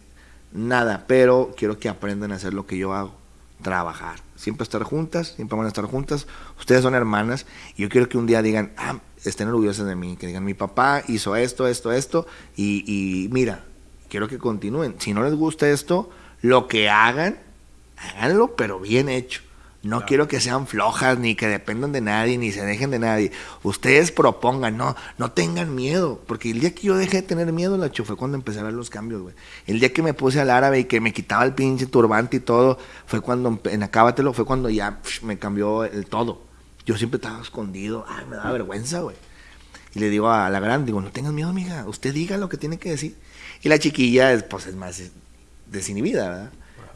B: nada, pero quiero que aprendan a hacer lo que yo hago, trabajar. Siempre estar juntas, siempre van a estar juntas. Ustedes son hermanas y yo quiero que un día digan, ah, estén orgullosas de mí, que digan, mi papá hizo esto, esto, esto, y mira, quiero que continúen. Si no les gusta esto, lo que hagan, háganlo, pero bien hecho. No quiero que sean flojas, ni que dependan de nadie, ni se dejen de nadie. Ustedes propongan, no, no tengan miedo. Porque el día que yo dejé de tener miedo, Lacho, fue cuando empecé a ver los cambios, güey. El día que me puse al árabe y que me quitaba el pinche turbante y todo, fue cuando, en Acábatelo, fue cuando ya psh, me cambió el todo. Yo siempre estaba escondido, ay, me daba vergüenza, güey. Y le digo a la gran, digo, no tengas miedo, amiga, usted diga lo que tiene que decir. Y la chiquilla, es, pues, es más eh, desinhibida, ¿verdad?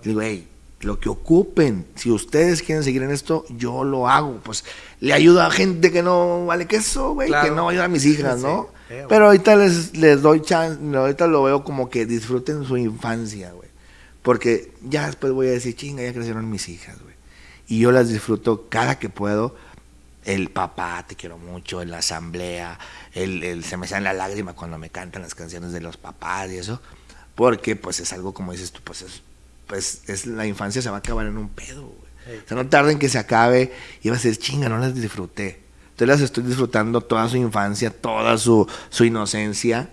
B: Digo, hey, lo que ocupen, si ustedes quieren seguir en esto, yo lo hago. Pues le ayudo a gente que no vale queso, güey,
A: Claro.
B: que no ayuda a mis hijas,
A: Sí,
B: ¿no?
A: sí, güey.
B: Pero ahorita les, les doy chance, ahorita lo veo como que disfruten su infancia, güey. Porque ya después voy a decir, chinga, ya crecieron mis hijas, güey. Y yo las disfruto cada que puedo. El papá, te quiero mucho, en la asamblea, el, el- se me sale la lágrima cuando me cantan las canciones de los papás y eso. Porque pues es algo como dices tú, pues es, pues es la infancia se va a acabar en un pedo, güey. O sea, no tarden que se acabe y vas a decir, chinga, no las disfruté. Entonces las estoy disfrutando toda su infancia, toda su, su inocencia.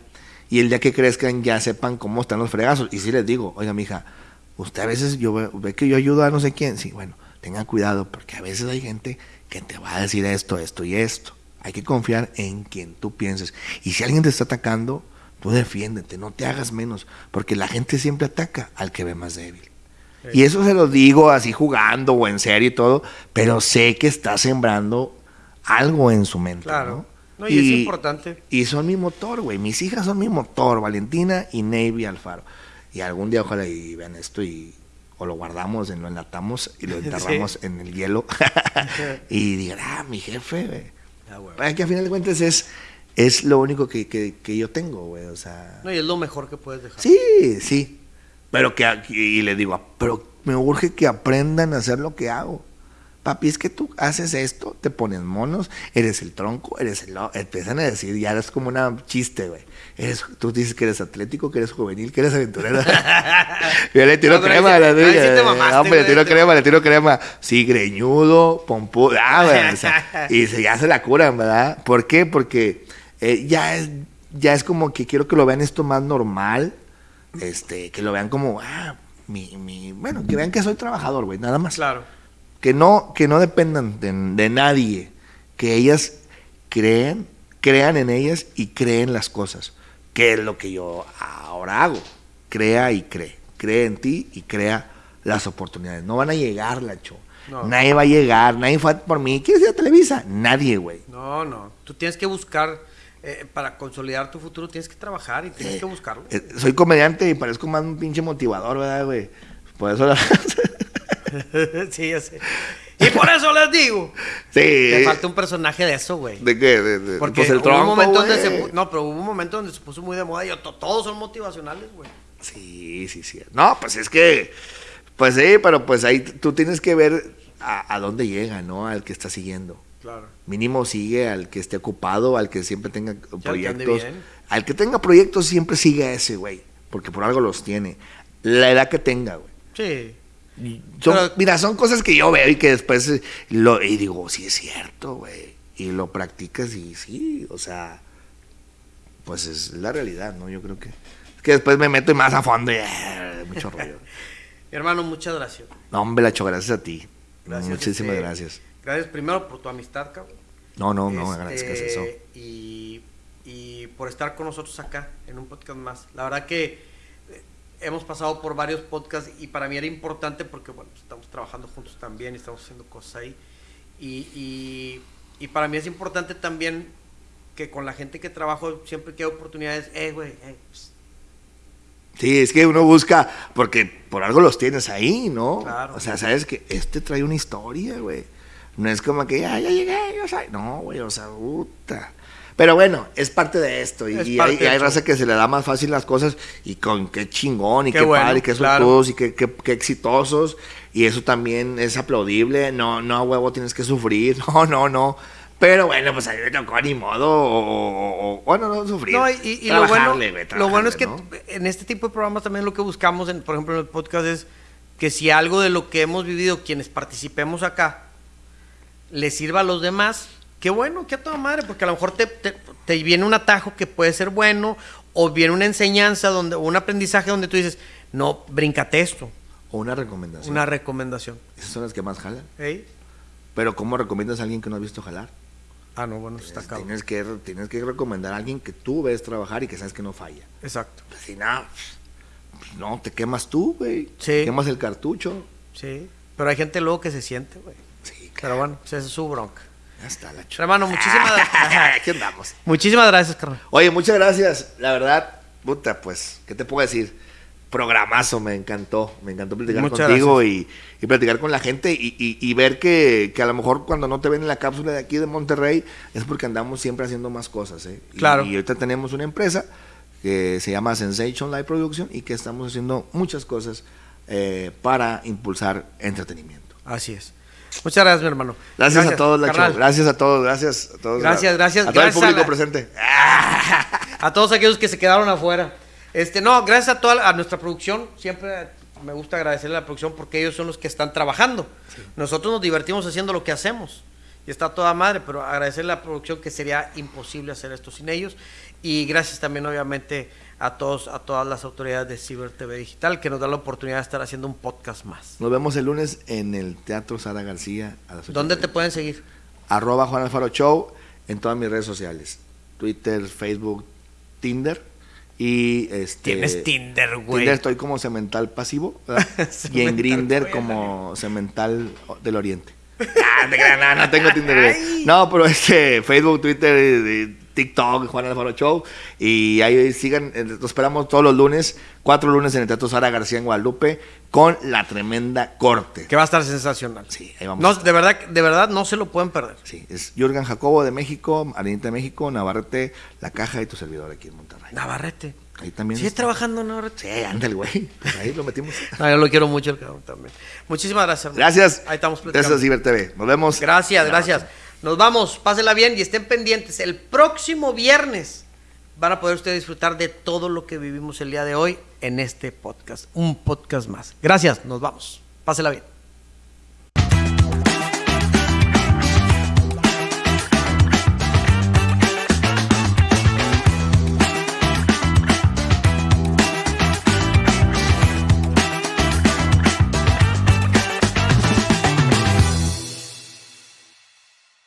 B: Y el día que crezcan ya sepan cómo están los fregazos. Y si les digo, oiga, mija, usted a veces yo ve, ve que yo ayudo a no sé quién. Sí, bueno, tengan cuidado porque a veces hay gente que te va a decir esto, esto y esto. Hay que confiar en quien tú pienses. Y si alguien te está atacando, tú defiéndete, no te hagas menos. Porque la gente siempre ataca al que ve más débil. Y eso se lo digo así jugando o en serio y todo, pero sé que está sembrando algo en su mente.
A: Claro.
B: ¿no?
A: No, y es importante.
B: Y son mi motor, güey. Mis hijas son mi motor, Valentina y Navy Alfaro. Y algún día ojalá y vean esto y o lo guardamos, lo enlatamos y lo enterramos
A: Sí.
B: en el hielo. y digan, ah, mi jefe, güey.
A: Ah,
B: que a final de cuentas es, es lo único que, que- que yo tengo, güey. O sea.
A: No, y es lo mejor que puedes dejar.
B: Sí, sí. Pero que y le digo, pero me urge que aprendan a hacer lo que hago. Papi, es que tú haces esto, te pones monos, eres el tronco, eres el... Empiezan a decir, ya eres como una chiste, güey. Eres, tú dices que eres atlético, que eres juvenil, que eres aventurero. Yo le tiro
A: No,
B: crema.
A: te
B: digo,
A: mamaste,
B: hombre, le tiro
A: te-
B: crema, le tiro crema. Sí, greñudo, pompudo. Ah, güey, o sea, y se, ya se la curan, ¿verdad? ¿Por qué? Porque eh, ya, es, ya es como que quiero que lo vean esto más normal. Este, que lo vean como, ah, mi, mi, bueno, que vean que soy trabajador, güey, nada más.
A: Claro.
B: Que no, que no dependan de, de nadie. Que ellas creen, crean en ellas y creen las cosas. Que es lo que yo ahora hago. Crea y cree. Cree en ti y crea las oportunidades. No van a llegar, Lacho.
A: No.
B: Nadie va a llegar, nadie fue por mí. ¿Quieres ir a Televisa? Nadie, güey.
A: No, no. Tú tienes que buscar, eh, para consolidar tu futuro, tienes que trabajar y tienes que buscarlo.
B: Eh, soy comediante y parezco más un pinche motivador, ¿verdad, güey? Por eso la...
A: sí, ya sé. Y por eso les digo,
B: sí.
A: te falta un personaje de eso, güey.
B: ¿De qué? De, de-
A: Porque
B: pues el
A: hubo
B: tronco,
A: un momento donde se no, pero hubo un momento donde se puso muy de moda y to- todos son motivacionales, güey.
B: Sí, sí, sí. No, pues es que, pues sí, pero pues ahí tú tienes que ver a, a dónde llega, ¿no? Al que está siguiendo.
A: Claro.
B: Mínimo sigue al que esté ocupado, al que siempre tenga proyectos. Al que tenga proyectos siempre sigue a ese, güey. Porque por algo los tiene. La edad que tenga, güey.
A: Sí.
B: Son-
A: Pero-
B: mira, son cosas que yo veo y que después eh, lo y digo, sí es cierto, güey. Y lo practicas y sí, o sea, pues es la realidad, ¿no? Yo creo que es que después me meto más a fondo y eh, mucho rollo.
A: Hermano, muchas gracias.
B: No, hombre, Lacho, gracias a ti.
A: Gracias.
B: Muchísimas
A: este,
B: gracias.
A: Gracias primero por tu amistad, cabrón.
B: No, no, no,
A: Este,
B: agradezcas eso.
A: Y, y por estar con nosotros acá en un podcast más. La verdad que hemos pasado por varios podcasts y para mí era importante porque, bueno, estamos trabajando juntos también y estamos haciendo cosas ahí. Y, y, y para mí es importante también que con la gente que trabajo siempre que hay oportunidades, eh, güey, eh, pues,
B: Sí, es que uno busca, porque por algo los tienes ahí, ¿no?
A: Claro.
B: O sea, sabes que este trae una historia, güey. No es como que ya, ya llegué, yo soy. No, güey, o sea, puta. Pero bueno, es parte de esto. Y,
A: Es
B: y hay, hay raza que se le da más fácil las cosas. Y con qué chingón, y
A: Qué
B: qué,
A: bueno,
B: padre, y qué
A: claro.
B: y qué, qué- qué exitosos. Y eso también es aplaudible. No, no, huevo, tienes que sufrir. No, no, no. Pero bueno, pues a mí me tocó ni modo. O, bueno, no sufrir.
A: No, y, y- lo bueno, lo bueno es que
B: ¿no?
A: en este tipo de programas también lo que buscamos, en, por ejemplo, en el podcast es que si algo de lo que hemos vivido, quienes participemos acá, le sirva a los demás, qué bueno, qué a toda madre, porque a lo mejor te, te- te viene un atajo que puede ser bueno, o viene una enseñanza, donde, o un aprendizaje donde tú dices, no, brincate esto,
B: O una recomendación.
A: una recomendación.
B: Esas son las que más jalan.
A: ¿Ey?
B: Pero ¿cómo recomiendas a alguien que no has visto jalar?
A: Ah, no, bueno, eso está cabrón.
B: Tienes que, tienes que recomendar a alguien que tú ves trabajar y que sabes que no falla.
A: Exacto.
B: Pues, si no, pues, no, te quemas tú, güey.
A: Sí.
B: Quemas el cartucho.
A: Sí. Pero hay gente luego que se siente, güey.
B: Sí, claro.
A: Pero bueno, pues esa es su bronca.
B: Ya está la
A: Hermano, muchísimas
B: Aquí andamos.
A: Muchísimas gracias, carnal.
B: Oye, muchas gracias. La verdad, puta, pues, ¿qué te puedo decir? Programazo, me encantó. Me encantó platicar
A: Muchas
B: contigo y, y platicar con la gente y, y- y ver que, que a lo mejor cuando no te ven en la cápsula de aquí de Monterrey es porque andamos siempre haciendo más cosas. ¿eh? Y-
A: Claro.
B: Y, ahorita tenemos una empresa que se llama Sensation Live Production y que estamos haciendo muchas cosas eh, para impulsar entretenimiento.
A: Así es. Muchas gracias, mi hermano.
B: Gracias, a todos, Lacho.
A: carnal.
B: Gracias a todos, gracias a todos.
A: Gracias, gracias,
B: A todo
A: gracias
B: el
A: a
B: público
A: la-
B: presente.
A: A todos aquellos que se quedaron afuera. Este, no, gracias a toda a nuestra producción. Siempre me gusta agradecerle a la producción porque ellos son los que están trabajando. Nosotros nos divertimos haciendo lo que hacemos. Y está toda madre, pero agradecerle a la producción que sería imposible hacer esto sin ellos. Y gracias también, obviamente, a todos, a todas las autoridades de Ciber TV Digital que nos dan la oportunidad de estar haciendo un podcast más.
B: Nos vemos el lunes en el Teatro Sara García a las ocho
A: ¿Dónde
B: de
A: te pueden seguir?
B: arroba Juan Alfaro Show en todas mis redes sociales. Twitter, Facebook, Tinder. Y este.
A: Tienes Tinder, güey.
B: Tinder estoy como cemental pasivo. ¿verdad? y en
A: Cemental,
B: Grinder como cemental del oriente. Ah, no, no tengo Tinder. No, pero este, Facebook, Twitter, eh, TikTok, Juan Alfaro Show. Y ahí sigan, eh, los esperamos todos los lunes, cuatro lunes en el Teatro Sara García en Guadalupe, con la tremenda corte.
A: Que va a estar sensacional.
B: Sí, ahí vamos.
A: No, de verdad, de verdad no se lo pueden perder.
B: Sí, es Jürgen Jacobo de México, Arenita de México, Navarrete, La Caja y tu servidor aquí en Monterrey.
A: Navarrete.
B: Ahí también.
A: ¿Sigues trabajando en Navarrete?
B: Sí, anda el güey. Pues ahí lo metimos.
A: No, yo lo quiero mucho el cabrón también. Muchísimas gracias. hermano.
B: Gracias.
A: Ahí estamos platicando.
B: Gracias, Ciber TV. Nos vemos.
A: Gracias, gracias. Nos vamos, pásenla bien y estén pendientes. El próximo viernes van a poder ustedes disfrutar de todo lo que vivimos el día de hoy en este podcast. Un podcast más. Gracias, nos vamos. Pásenla bien.